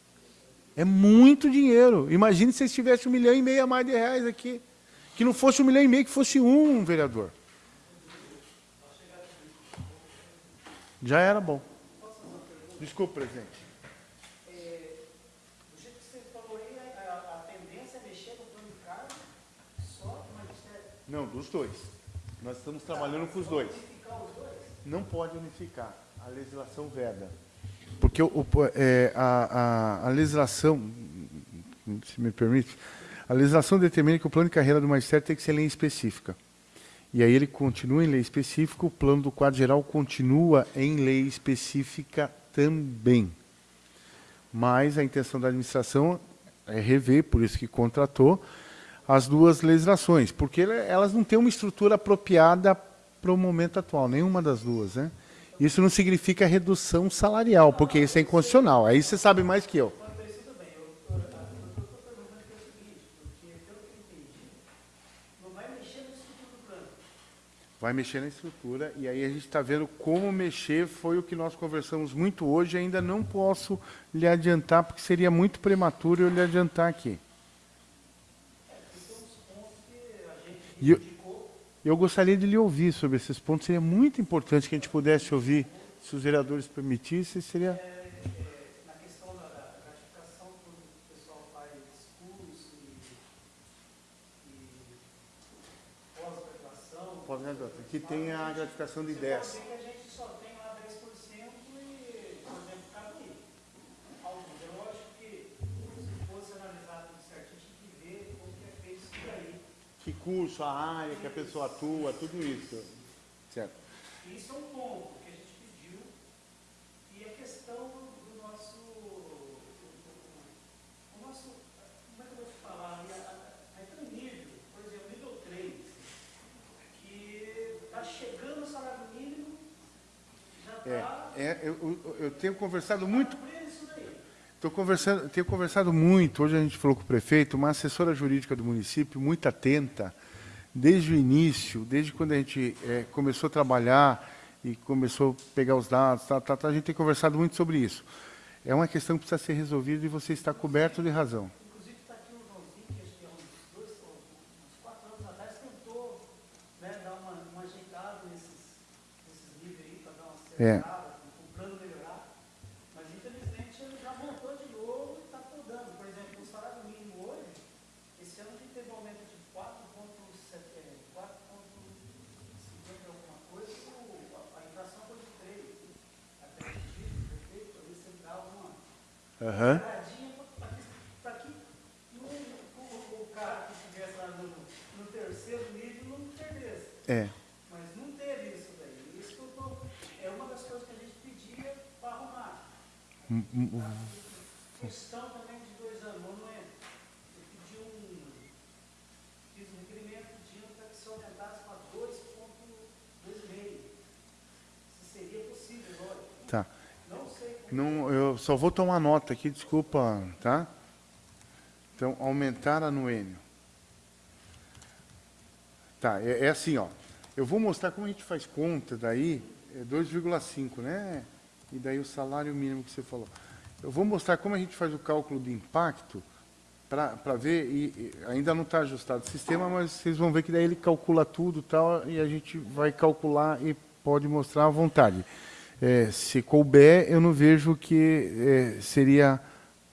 É muito dinheiro. Imagine se vocês tivessem um milhão e meio a mais de reais aqui. Que não fosse um milhão e meio, que fosse um, vereador. Já era bom. Desculpe, presidente. Não, dos dois. Nós estamos trabalhando com os dois. Não pode unificar. A legislação veda. Porque o, é, a, a, a, legislação, se me permite, a legislação determina que o plano de carreira do magistério tem que ser lei específica. E aí ele continua em lei específica, o plano do quadro geral continua em lei específica também. Mas a intenção da administração é rever, por isso que contratou, as duas legislações, porque elas não têm uma estrutura apropriada para o momento atual, nenhuma das duas. Né? Isso não significa redução salarial, porque isso é inconstitucional. Aí você sabe mais que eu. Vai mexer na estrutura, e aí a gente está vendo como mexer, foi o que nós conversamos muito hoje, ainda não posso lhe adiantar, porque seria muito prematuro eu lhe adiantar aqui. E eu, gostaria de lhe ouvir sobre esses pontos. Seria muito importante que a gente pudesse ouvir, se os vereadores permitissem, seria... na questão da gratificação, quando o pessoal faz discurso e, pós-graduação... Pós-graduação, que tem a gratificação de 10%. Que curso, a área que a pessoa atua, tudo isso. Certo. Isso é um ponto que a gente pediu e a questão do nosso, o nosso, como é que eu vou te falar, aí tem um nível, por exemplo, nível 3, que está chegando o salário mínimo, já está... É, é eu, eu tenho conversado muito... Tô conversando, tenho conversado muito, hoje a gente falou com o prefeito, uma assessora jurídica do município, muito atenta, desde o início, desde quando a gente é, começou a trabalhar e começou a pegar os dados, tá, tá, tá, a gente tem conversado muito sobre isso. É uma questão que precisa ser resolvida e você está coberto de razão. Inclusive está aqui o Joãozinho, que acho que há uns, dois, uns quatro anos atrás tentou né, dar uma, uma ajeitada nesses, nesses níveis aí, para dar uma acertada. É. Uhum. Para que o, cara que estivesse lá no, no, terceiro nível não perdesse. É. Mas não teve isso daí. Isso tô, é uma das coisas que a gente pedia para arrumar. Hum, hum, hum. A questão também de dois anos, não é? Eu pedi um, fiz um requerimento pedindo para que se aumentasse para 2,2,5. Se seria possível, olha. Tá. Não, eu só vou tomar nota aqui, desculpa, tá? Então, aumentar a Noênio. Tá, é, é, assim, ó. Eu vou mostrar como a gente faz conta daí, É 2,5, né? E daí o salário mínimo que você falou. Eu vou mostrar como a gente faz o cálculo de impacto para ver, e, e, ainda não está ajustado o sistema, mas vocês vão ver que daí ele calcula tudo tal, e a gente vai calcular e pode mostrar à vontade. É, se couber, eu não vejo que é, seria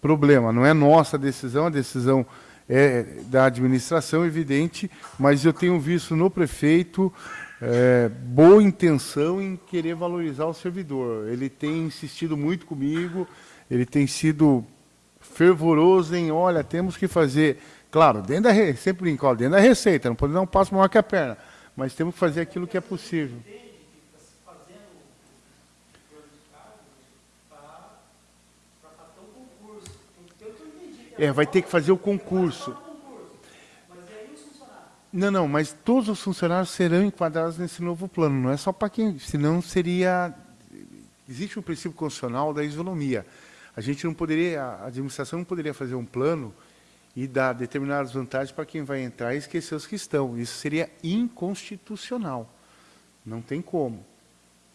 problema. Não é nossa decisão, a decisão é da administração, evidente, mas eu tenho visto no prefeito é, boa intenção em querer valorizar o servidor. Ele tem insistido muito comigo, ele tem sido fervoroso em, olha, temos que fazer, claro, dentro da, sempre brinco, dentro da receita, não podemos dar um passo maior que a perna, mas temos que fazer aquilo que é possível. É, vai ter que fazer o concurso. Não, não, mas todos os funcionários serão enquadrados nesse novo plano, não é só para quem, senão seria... Existe um princípio constitucional da isonomia. A gente não poderia, a administração não poderia fazer um plano e dar determinadas vantagens para quem vai entrar e esquecer os que estão. Isso seria inconstitucional. Não tem como.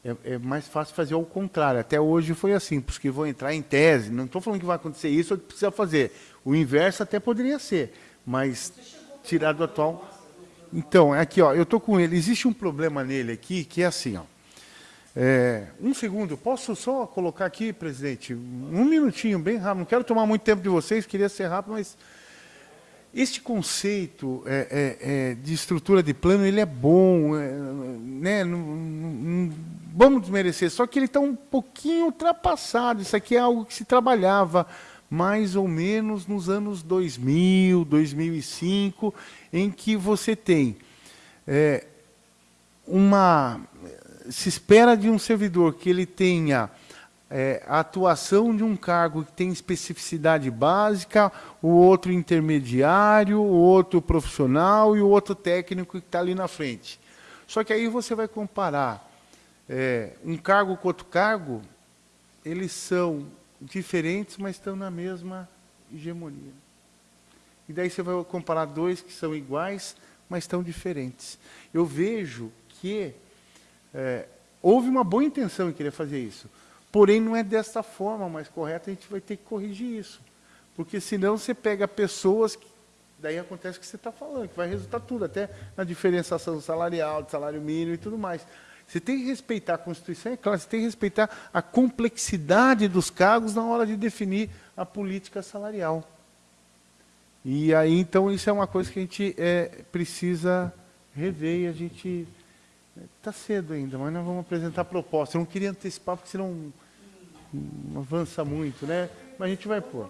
É, é, mais fácil fazer ao contrário. Até hoje foi assim, porque que vão entrar em tese. Não estou falando que vai acontecer isso ou que precisa fazer. O inverso até poderia ser, mas tirar do atual... Então, aqui, ó, eu estou com ele. Existe um problema nele aqui, que é assim, ó. É, um segundo, posso só colocar aqui, presidente? Um minutinho, bem rápido. Não quero tomar muito tempo de vocês, queria ser rápido, mas este conceito é, é, é de estrutura de plano, ele é bom, é, né? Não, não, vamos desmerecer, só que ele está um pouquinho ultrapassado. Isso aqui é algo que se trabalhava mais ou menos nos anos 2000, 2005, em que você tem é, uma... Se espera de um servidor que ele tenha é, a atuação de um cargo que tem especificidade básica, o outro intermediário, o outro profissional e o outro técnico que está ali na frente. Só que aí você vai comparar é, um cargo com outro cargo, eles são diferentes, mas estão na mesma hegemonia. E daí você vai comparar dois que são iguais, mas estão diferentes. Eu vejo que é, houve uma boa intenção em querer fazer isso, porém não é desta forma mais correta, a gente vai ter que corrigir isso. Porque senão você pega pessoas que daí acontece o que você está falando, que vai resultar tudo, até na diferenciação salarial, de salário mínimo e tudo mais. Você tem que respeitar a Constituição, é claro, você tem que respeitar a complexidade dos cargos na hora de definir a política salarial. E aí, então, isso é uma coisa que a gente é, precisa rever e a gente... Está cedo ainda, mas nós vamos apresentar proposta. Eu não queria antecipar, porque senão não avança muito, né? Mas a gente vai pôr.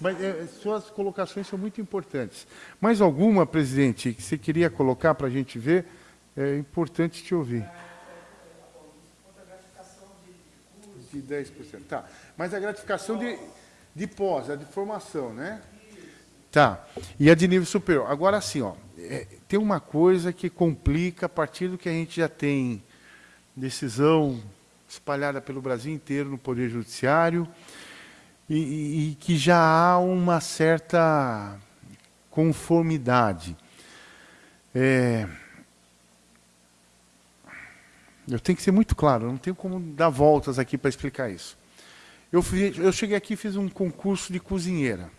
Mas é, suas colocações são muito importantes. Mais alguma, presidente, que você queria colocar para a gente ver? É importante te ouvir. De 10%. Tá. Mas a gratificação de, de pós, a de formação, né? Tá. E a de nível superior. Agora, assim, ó, é, tem uma coisa que complica a partir do que a gente já tem decisão espalhada pelo Brasil inteiro no Poder Judiciário e, e, e que já há uma certa conformidade. É, eu tenho que ser muito claro, não tenho como dar voltas aqui para explicar isso. Eu, fui, eu cheguei aqui e fiz um concurso de cozinheira.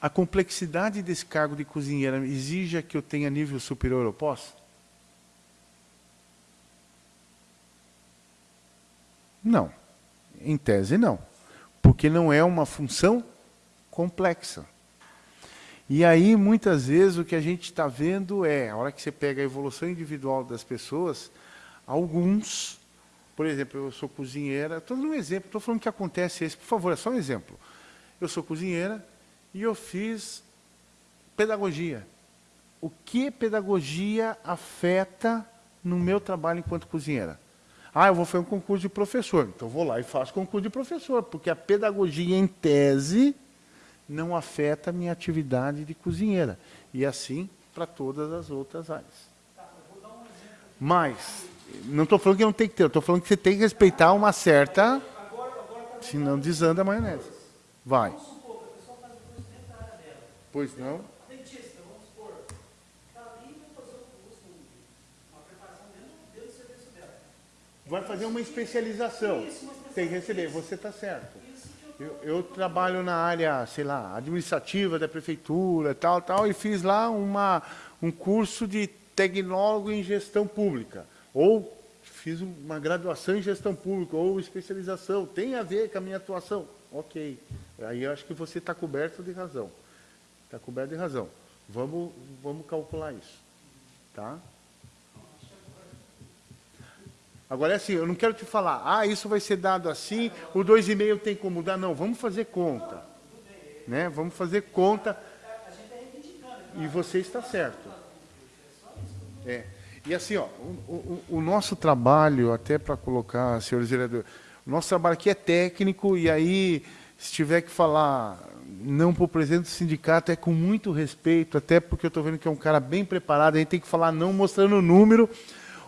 A complexidade desse cargo de cozinheira exige que eu tenha nível superior ao pós? Não. Em tese, não. Porque não é uma função complexa. E aí, muitas vezes, o que a gente está vendo é, a hora que você pega a evolução individual das pessoas, Alguns, por exemplo, eu sou cozinheira, estou dando um exemplo, estou falando que acontece esse, por favor, é só um exemplo. Eu sou cozinheira e eu fiz pedagogia. O que pedagogia afeta no meu trabalho enquanto cozinheira? Ah, eu vou fazer um concurso de professor. Então vou lá e faço concurso de professor, porque a pedagogia em tese não afeta a minha atividade de cozinheira. E assim para todas as outras áreas. Mas não estou falando que não tem que ter, estou falando que você tem que respeitar uma certa... Senão desanda a maionese. Vai. Pois não? Vai fazer uma especialização. Tem que receber, você está certo. Eu, eu, trabalho na área, sei lá, administrativa da prefeitura, tal, tal, e fiz lá uma, um curso de tecnólogo em gestão pública. Ou fiz uma graduação em gestão pública, ou especialização. Tem a ver com a minha atuação. Ok. Aí eu acho que você está coberto de razão. Está coberto de razão. Vamos, vamos calcular isso. Tá? Agora é assim, eu não quero te falar, ah, isso vai ser dado assim, o 2,5 tem como mudar. Não, vamos fazer conta. Né? Vamos fazer conta. E você está certo. É. E assim, ó, o, o, o nosso trabalho, até para colocar, senhores vereadores, o nosso trabalho aqui é técnico, e aí, se tiver que falar não para o presidente do sindicato, é com muito respeito, até porque eu estou vendo que é um cara bem preparado, a gente tem que falar não mostrando o número,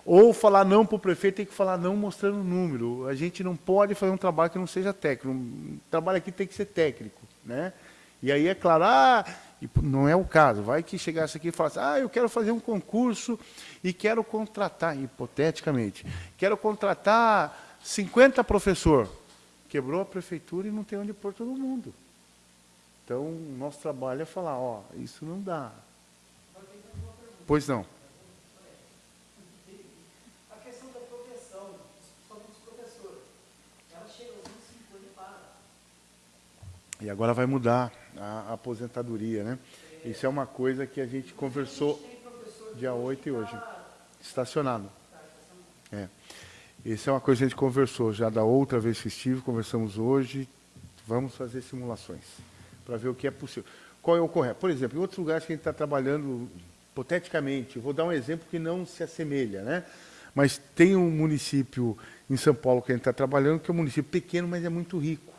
ou falar não para o prefeito, tem que falar não mostrando o número. A gente não pode fazer um trabalho que não seja técnico. Um trabalho aqui tem que ser técnico. Né? E aí, é claro, ah, não é o caso. Vai que chegasse aqui e falasse, ah, eu quero fazer um concurso e quero contratar, hipoteticamente, quero contratar 50 professor. Quebrou a prefeitura e não tem onde pôr todo mundo. Então, o nosso trabalho é falar, ó, isso não dá. Pois não. E agora vai mudar a, aposentadoria, né? Isso é uma coisa que a gente conversou dia 8 e hoje. Estacionado. É. Isso é uma coisa que a gente conversou já da outra vez festivo, conversamos hoje. Vamos fazer simulações para ver o que é possível. Qual é o correto? Por exemplo, em outros lugares que a gente está trabalhando, hipoteticamente, vou dar um exemplo que não se assemelha, né? Mas tem um município em São Paulo que a gente está trabalhando, que é um município pequeno, mas é muito rico.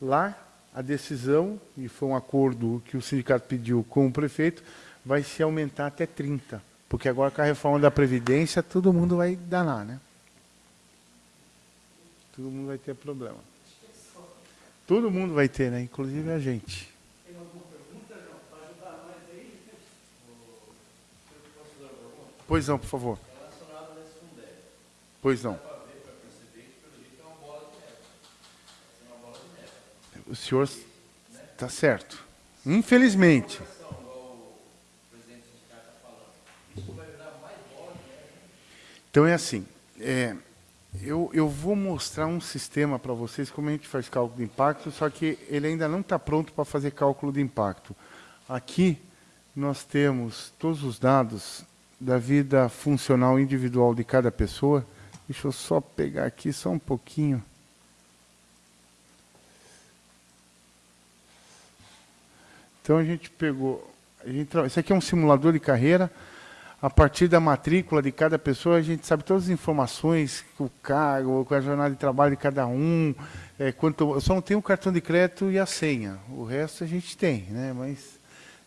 Lá a decisão, e foi um acordo que o sindicato pediu com o prefeito, vai se aumentar até 30. Porque agora com a reforma da Previdência, todo mundo vai danar, né? Todo mundo vai ter problema. Todo mundo vai ter, né? Inclusive a gente. Tem alguma pergunta, João, para ajudar nós aí? Pois não, por favor. Pois não. O senhor está certo. Infelizmente. Então é assim, é, eu, eu vou mostrar um sistema para vocês como a gente faz cálculo de impacto, só que ele ainda não está pronto para fazer cálculo de impacto. Aqui nós temos todos os dados da vida funcional individual de cada pessoa. Deixa eu só pegar aqui só um pouquinho. Então a gente pegou, a gente, isso aqui é um simulador de carreira, a partir da matrícula de cada pessoa, a gente sabe todas as informações, o cargo, a jornada de trabalho de cada um, é, quanto, eu só não tenho o cartão de crédito e a senha, o resto a gente tem, né? mas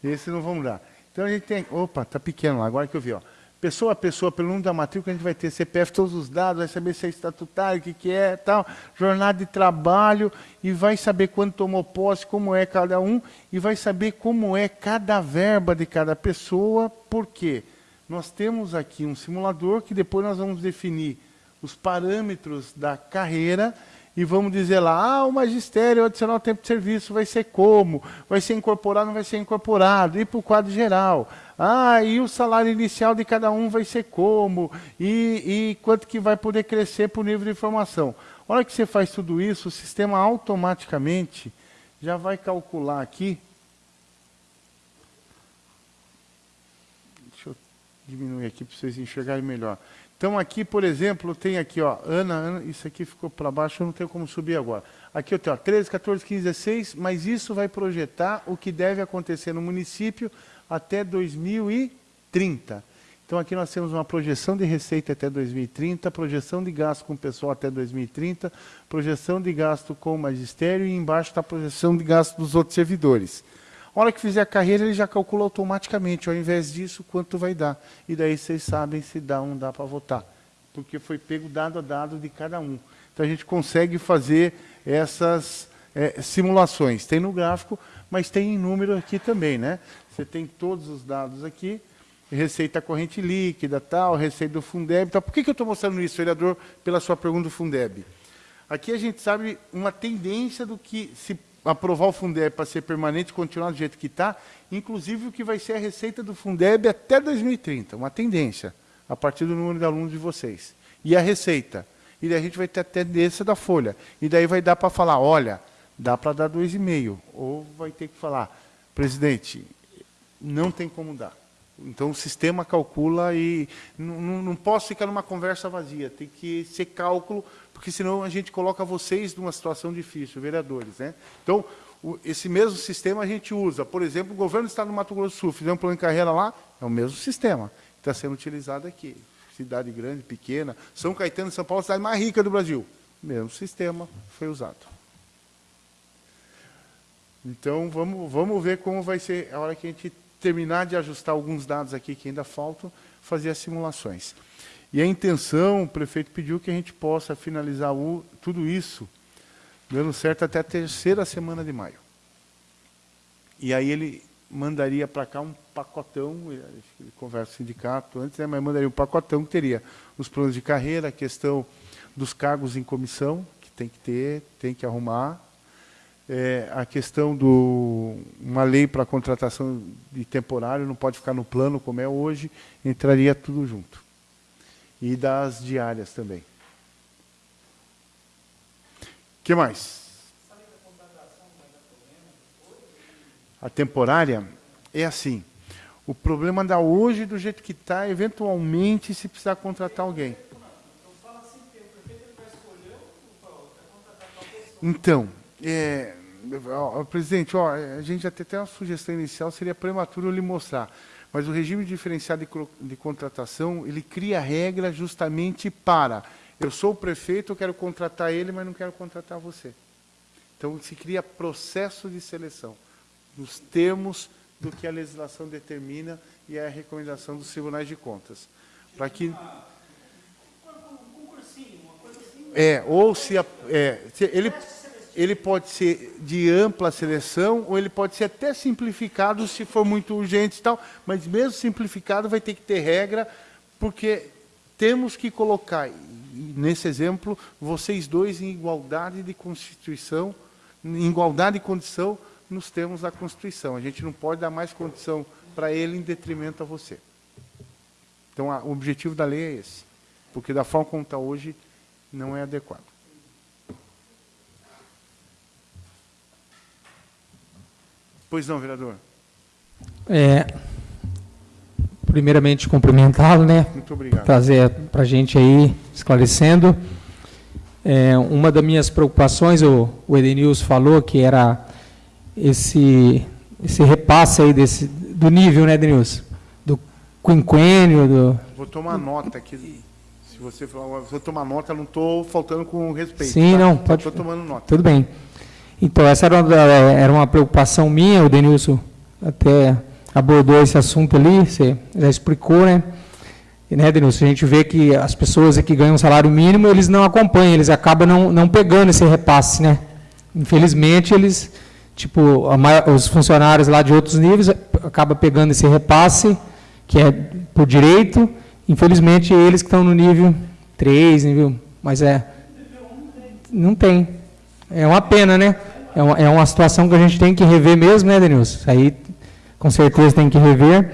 esse não vamos dar. Então a gente tem, opa, está pequeno lá, agora que eu vi, ó pessoa a pessoa, pelo número da matrícula, a gente vai ter CPF, todos os dados, vai saber se é estatutário, o que, que é, tal, jornada de trabalho, e vai saber quando tomou posse, como é cada um, e vai saber como é cada verba de cada pessoa, por quê? Nós temos aqui um simulador que depois nós vamos definir os parâmetros da carreira e vamos dizer lá, ah, o magistério adicional tempo de serviço vai ser como? Vai ser incorporado, não vai ser incorporado? E para o quadro geral. Ah, e o salário inicial de cada um vai ser como? E, e quanto que vai poder crescer por nível de informação? A hora que você faz tudo isso, o sistema automaticamente já vai calcular aqui. Deixa eu diminuir aqui para vocês enxergarem melhor. Então aqui, por exemplo, tem aqui, ó, Ana, Ana isso aqui ficou para baixo, eu não tenho como subir agora. Aqui eu tenho ó, 13, 14, 15, 16, mas isso vai projetar o que deve acontecer no município até 2030. Então aqui nós temos uma projeção de receita até 2030, projeção de gasto com o pessoal até 2030, projeção de gasto com o magistério e embaixo está a projeção de gasto dos outros servidores. A hora que fizer a carreira, ele já calcula automaticamente, ao invés disso, quanto vai dar. E daí vocês sabem se dá ou não dá para votar. Porque foi pego dado a dado de cada um. Então a gente consegue fazer essas é, simulações. Tem no gráfico, mas tem em número aqui também. Né? Você tem todos os dados aqui. receita corrente líquida, tal, receita do Fundeb. Tal. Por que, que eu estou mostrando isso, vereador, pela sua pergunta do Fundeb? Aqui a gente sabe uma tendência do que, se aprovar o Fundeb para ser permanente, continuar do jeito que está, inclusive o que vai ser a receita do Fundeb até 2030, uma tendência, a partir do número de alunos de vocês. E a receita? E daí a gente vai ter a tendência da folha. E daí vai dar para falar, olha, dá para dar 2,5. Ou vai ter que falar, presidente, não tem como dar. Então o sistema calcula e não, não posso ficar numa conversa vazia, tem que ser cálculo, porque senão a gente coloca vocês numa situação difícil, vereadores. Né? Então, o, esse mesmo sistema a gente usa. Por exemplo, o governo do Estado do Mato Grosso do Sul, fizer um plano de carreira lá, é o mesmo sistema que está sendo utilizado aqui. Cidade grande, pequena. São Caetano São Paulo, a cidade mais rica do Brasil. O mesmo sistema foi usado. Então, vamos, vamos ver como vai ser a hora que a gente terminar de ajustar alguns dados aqui que ainda faltam, fazer as simulações. E a intenção, o prefeito pediu que a gente possa finalizar o, tudo isso, dando certo até a terceira semana de maio. E aí ele mandaria para cá um pacotão, ele conversa com o sindicato antes, né, mas mandaria um pacotão que teria os planos de carreira, a questão dos cargos em comissão, que tem que ter, tem que arrumar, é, a questão do uma lei para contratação de temporário não pode ficar no plano como é hoje, entraria tudo junto. E das diárias também. O que mais? A temporária é assim. O problema da hoje, do jeito que está, eventualmente, se precisar contratar alguém. Então, é, ó, presidente, ó, a gente até tem uma sugestão inicial, seria prematuro lhe mostrar. Mas o regime diferenciado de, de contratação, ele cria regra justamente para, eu sou o prefeito, eu quero contratar ele, mas não quero contratar você. Então, se cria processo de seleção, nos termos do que a legislação determina e é a recomendação dos tribunais de contas. Para que... É, ou se, a, é, se ele ele pode ser de ampla seleção ou ele pode ser até simplificado se for muito urgente e tal, mas mesmo simplificado vai ter que ter regra, porque temos que colocar, nesse exemplo, vocês dois em igualdade de Constituição, em igualdade de condição nos termos da Constituição. A gente não pode dar mais condição para ele em detrimento a você. Então, a, o objetivo da lei é esse, porque da forma como está hoje, não é adequado. Pois não, vereador. É, primeiramente, cumprimentá-lo, né? Muito obrigado. Trazer para a gente aí, esclarecendo. É, uma das minhas preocupações, o, o Edenilson falou, que era esse, esse repasse aí desse, do nível, né, Edenilson? Do quinquênio, do... Vou tomar nota aqui. Se você falar, vou tomar nota, não estou faltando com respeito. Sim, tá? não, pode... Estou tomando nota. Tudo bem. Então, essa era uma, era uma preocupação minha, o Denilson até abordou esse assunto ali, você já explicou, né? E, né, Denilson, a gente vê que as pessoas que ganham salário mínimo, eles não acompanham, eles acabam não, não pegando esse repasse, né? Infelizmente, eles, tipo, a, os funcionários lá de outros níveis acabam pegando esse repasse, que é por direito, infelizmente, eles que estão no nível 3, nível, mas é, não tem. É uma pena, né? é uma, é uma situação que a gente tem que rever mesmo, né, Denilson? Aí, com certeza, tem que rever.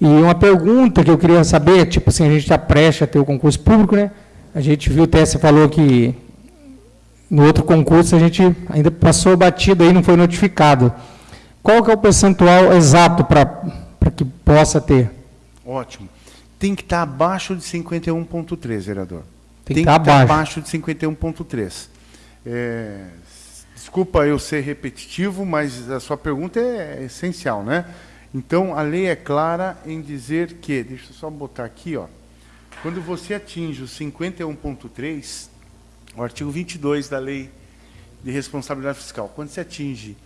E uma pergunta que eu queria saber, tipo assim, a gente está prestes a ter o concurso público, né? A gente viu, até você falou que no outro concurso a gente ainda passou batido aí, não foi notificado. Qual que é o percentual exato para que possa ter? Ótimo. Tem que estar tá abaixo de 51,3, vereador. Tem, Tem que, estar tá abaixo. abaixo de 51,3. É, Desculpa eu ser repetitivo, mas a sua pergunta é essencial, né? Então, a lei é clara em dizer que, deixa eu só botar aqui, ó, quando você atinge o 51.3, o artigo 22 da lei de responsabilidade fiscal, quando você atinge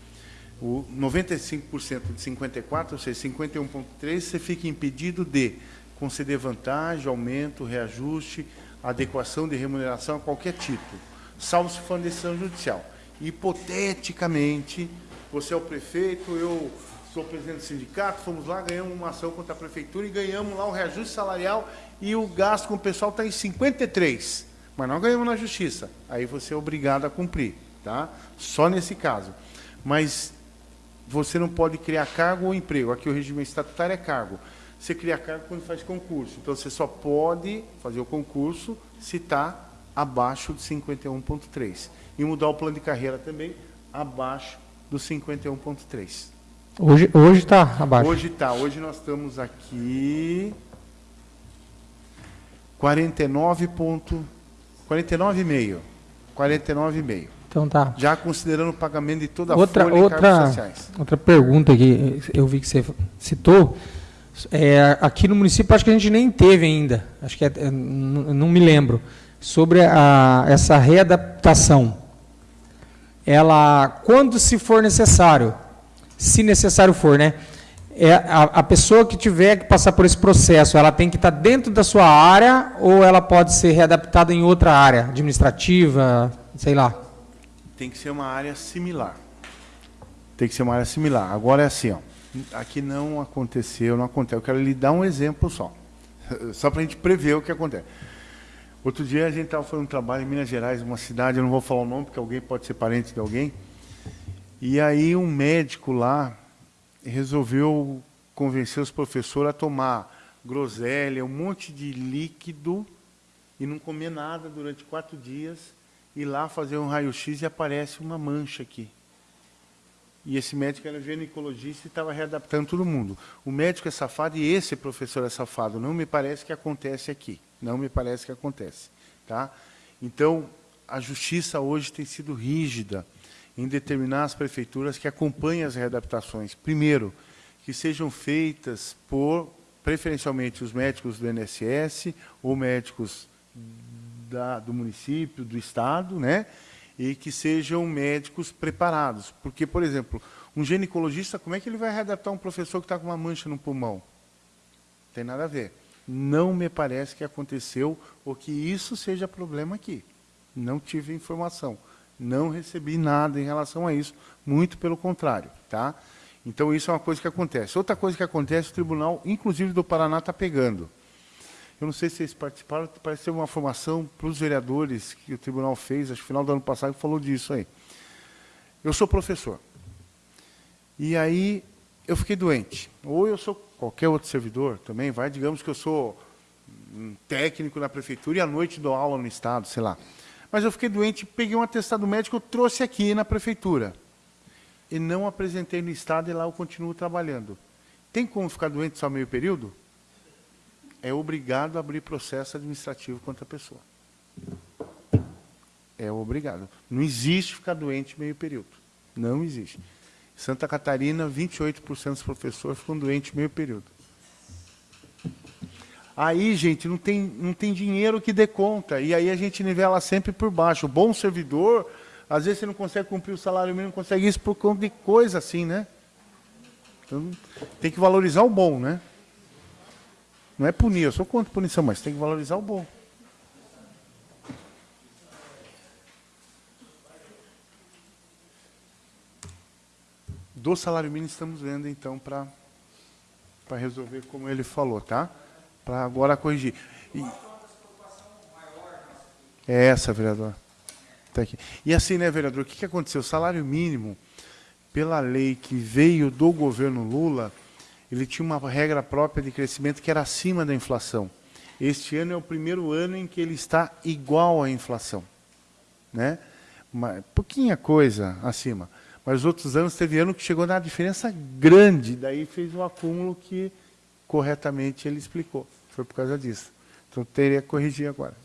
o 95% de 54, ou seja, 51.3, você fica impedido de conceder vantagem, aumento, reajuste, adequação de remuneração a qualquer título, salvo se for decisão judicial hipoteticamente, você é o prefeito, eu sou presidente do sindicato, fomos lá, ganhamos uma ação contra a prefeitura e ganhamos lá o reajuste salarial e o gasto com o pessoal está em 53. Mas não ganhamos na justiça. Aí você é obrigado a cumprir, tá? Só nesse caso. Mas você não pode criar cargo ou emprego. Aqui o regime estatutário é cargo. Você cria cargo quando faz concurso. Então você só pode fazer o concurso se está abaixo de 51,3. E mudar o plano de carreira também abaixo do 51,3. Hoje hoje está abaixo. Hoje está. Hoje nós estamos aqui 49,5. 49,5. 49,5. Então tá. Já considerando o pagamento de toda a outra, folha outra, sociais. Outra pergunta que eu vi que você citou. É, aqui no município acho que a gente nem teve ainda. Acho que é, é não me lembro. Sobre a, essa readaptação. Ela, quando se for necessário, se necessário for, né? É a, a, pessoa que tiver que passar por esse processo, ela tem que estar dentro da sua área ou ela pode ser readaptada em outra área, administrativa, sei lá? Tem que ser uma área similar. Tem que ser uma área similar. Agora é assim, ó, aqui não aconteceu, não aconteceu. Eu quero lhe dar um exemplo só, só para a gente prever o que acontece. Outro dia a gente estava fazendo um trabalho em Minas Gerais, uma cidade, eu não vou falar o nome, porque alguém pode ser parente de alguém, e aí um médico lá resolveu convencer os professores a tomar groselha, um monte de líquido e não comer nada durante quatro dias, e lá fazer um raio-x e aparece uma mancha aqui. E esse médico era ginecologista e estava readaptando todo mundo. O médico é safado e esse professor é safado. Não me parece que acontece aqui. Não me parece que acontece. Tá? Então, a justiça hoje tem sido rígida em determinar as prefeituras que acompanhem as readaptações. Primeiro, que sejam feitas por, preferencialmente, os médicos do INSS ou médicos da, do município, do Estado, né? e que sejam médicos preparados. Porque, por exemplo, um ginecologista, como é que ele vai readaptar um professor que está com uma mancha no pulmão? Tem nada a ver. Não me parece que aconteceu ou que isso seja problema aqui. Não tive informação. Não recebi nada em relação a isso, muito pelo contrário. Tá? Então, isso é uma coisa que acontece. Outra coisa que acontece, o Tribunal, inclusive do Paraná, está pegando. Eu não sei se vocês participaram, parece ser uma formação para os vereadores que o tribunal fez, acho que no final do ano passado falou disso aí. Eu sou professor. E aí eu fiquei doente. Ou eu sou qualquer outro servidor também, vai, digamos que eu sou um técnico na prefeitura e à noite dou aula no estado, sei lá. Mas eu fiquei doente, peguei um atestado médico, eu trouxe aqui na prefeitura. E não apresentei no estado e lá eu continuo trabalhando. Tem como ficar doente só meio período? É obrigado a abrir processo administrativo contra a pessoa. É obrigado. Não existe ficar doente meio período. Não existe. Santa Catarina, 28% dos professores ficam doentes meio período. Aí, gente, não tem, não tem dinheiro que dê conta. E aí a gente nivela sempre por baixo. O bom servidor, às vezes você não consegue cumprir o salário mínimo, não consegue isso por conta de coisa assim, né? Então, tem que valorizar o bom, né? Não é punir, eu sou contra punição, mas tem que valorizar o bom. Do salário mínimo estamos vendo, então, para resolver como ele falou, tá? para agora corrigir. E... É essa, vereador. Tá aqui. E assim, né, vereador, o que, que aconteceu? O salário mínimo, pela lei que veio do governo Lula, ele tinha uma regra própria de crescimento que era acima da inflação. Este ano é o primeiro ano em que ele está igual à inflação. Né? Uma, pouquinha coisa acima. Mas os outros anos teve ano que chegou na diferença grande, daí fez o acúmulo que corretamente ele explicou. Foi por causa disso. Então teria que corrigir agora.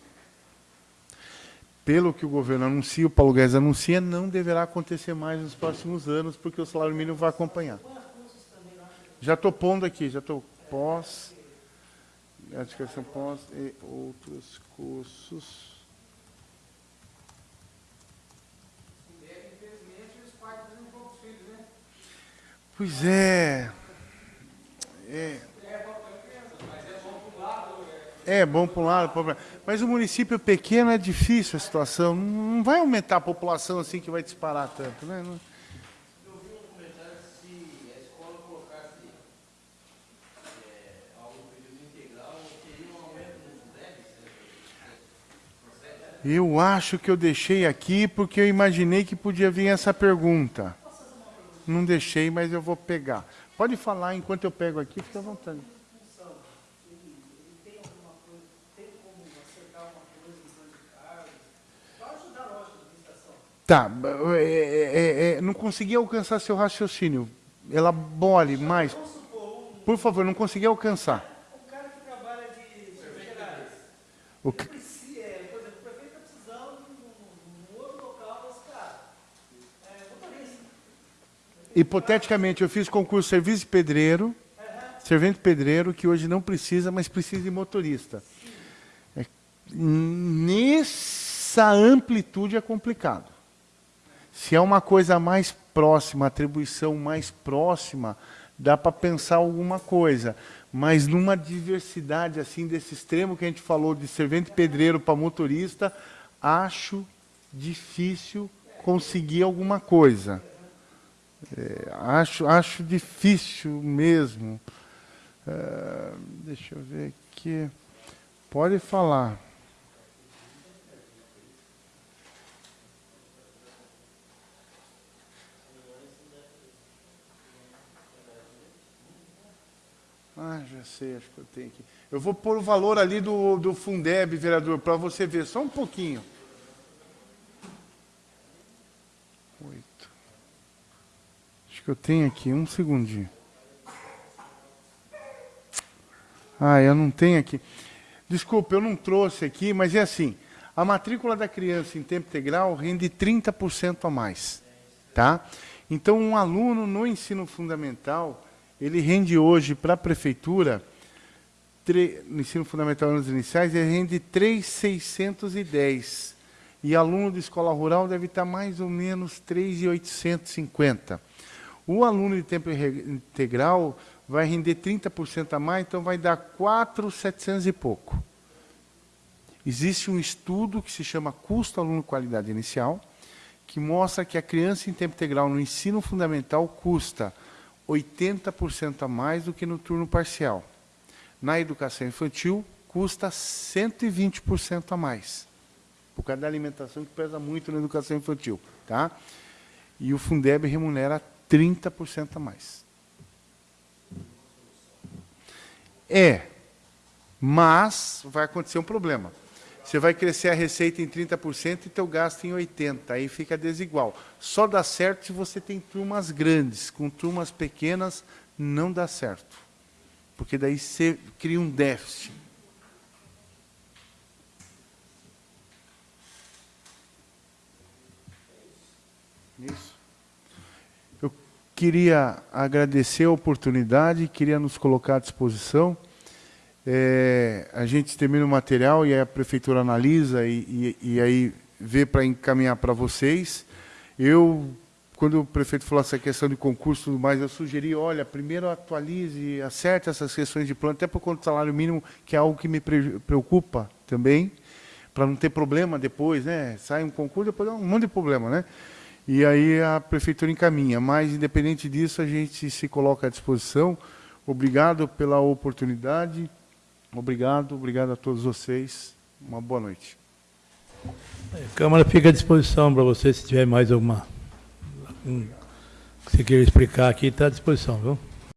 Pelo que o governo anuncia, o Paulo Guedes anuncia, não deverá acontecer mais nos próximos anos, porque o salário mínimo vai acompanhar. Já estou pondo aqui, já estou pós, educação pós e outros cursos. Pois é. É, é bom para um lado, mas o município pequeno é difícil a situação. Não vai aumentar a população assim que vai disparar tanto, né? Eu acho que eu deixei aqui porque eu imaginei que podia vir essa pergunta. Não deixei, mas eu vou pegar. Pode falar enquanto eu pego aqui, fica à vontade. Tá, é, é, é, não consegui alcançar seu raciocínio. Elabore mais. Por favor, não consegui alcançar. O cara que trabalha de O que- precisa, é, por exemplo, o prefeito está precisando num outro local desse cara. É, motorista. Hipoteticamente, eu fiz concurso serviço de pedreiro, servente pedreiro, que hoje não precisa, mas precisa de motorista. É, nessa amplitude é complicado. Se é uma coisa mais próxima, atribuição mais próxima, dá para pensar alguma coisa. Mas numa diversidade assim desse extremo que a gente falou de servente pedreiro para motorista, acho difícil conseguir alguma coisa. É, acho, acho difícil mesmo. É, deixa eu ver aqui. Pode falar. Ah, já sei, acho que eu tenho aqui. Eu vou pôr o valor ali do, do Fundeb, vereador, para você ver, só um pouquinho. Acho que eu tenho aqui, um segundinho. Ah, eu não tenho aqui. Desculpa, eu não trouxe aqui, mas é assim. A matrícula da criança em tempo integral rende 30% a mais. Tá? Então, um aluno no ensino fundamental, ele rende hoje para a prefeitura, no ensino fundamental anos iniciais, ele rende 3,610. E aluno de escola rural deve estar mais ou menos 3,850. O aluno de tempo integral vai render 30% a mais, então vai dar 4,700 e pouco. Existe um estudo que se chama Custo Aluno Qualidade Inicial, que mostra que a criança em tempo integral no ensino fundamental custa 80% a mais do que no turno parcial. Na educação infantil, custa 120% a mais, por causa da alimentação que pesa muito na educação infantil. Tá? E o Fundeb remunera 30% a mais. É, mas vai acontecer um problema. Você vai crescer a receita em 30% e teu gasto em 80%. Aí fica desigual. Só dá certo se você tem turmas grandes. Com turmas pequenas, não dá certo. Porque daí você cria um déficit. Isso. Queria agradecer a oportunidade, queria nos colocar à disposição. É, a gente termina o material e a prefeitura analisa e, e, e aí vê para encaminhar para vocês. Eu, quando o prefeito falou essa questão de concurso e tudo mais, eu sugeri, olha, primeiro atualize, acerte essas questões de plano, até por conta do salário mínimo, que é algo que me pre- preocupa também, para não ter problema depois, né? Sai um concurso, depois dá um monte de problema, né? E aí a prefeitura encaminha. Mas, independente disso, a gente se coloca à disposição. Obrigado pela oportunidade. Obrigado, obrigado a todos vocês. Uma boa noite. A Câmara fica à disposição para você, se tiver mais alguma... algum que você queira explicar aqui, está à disposição, viu?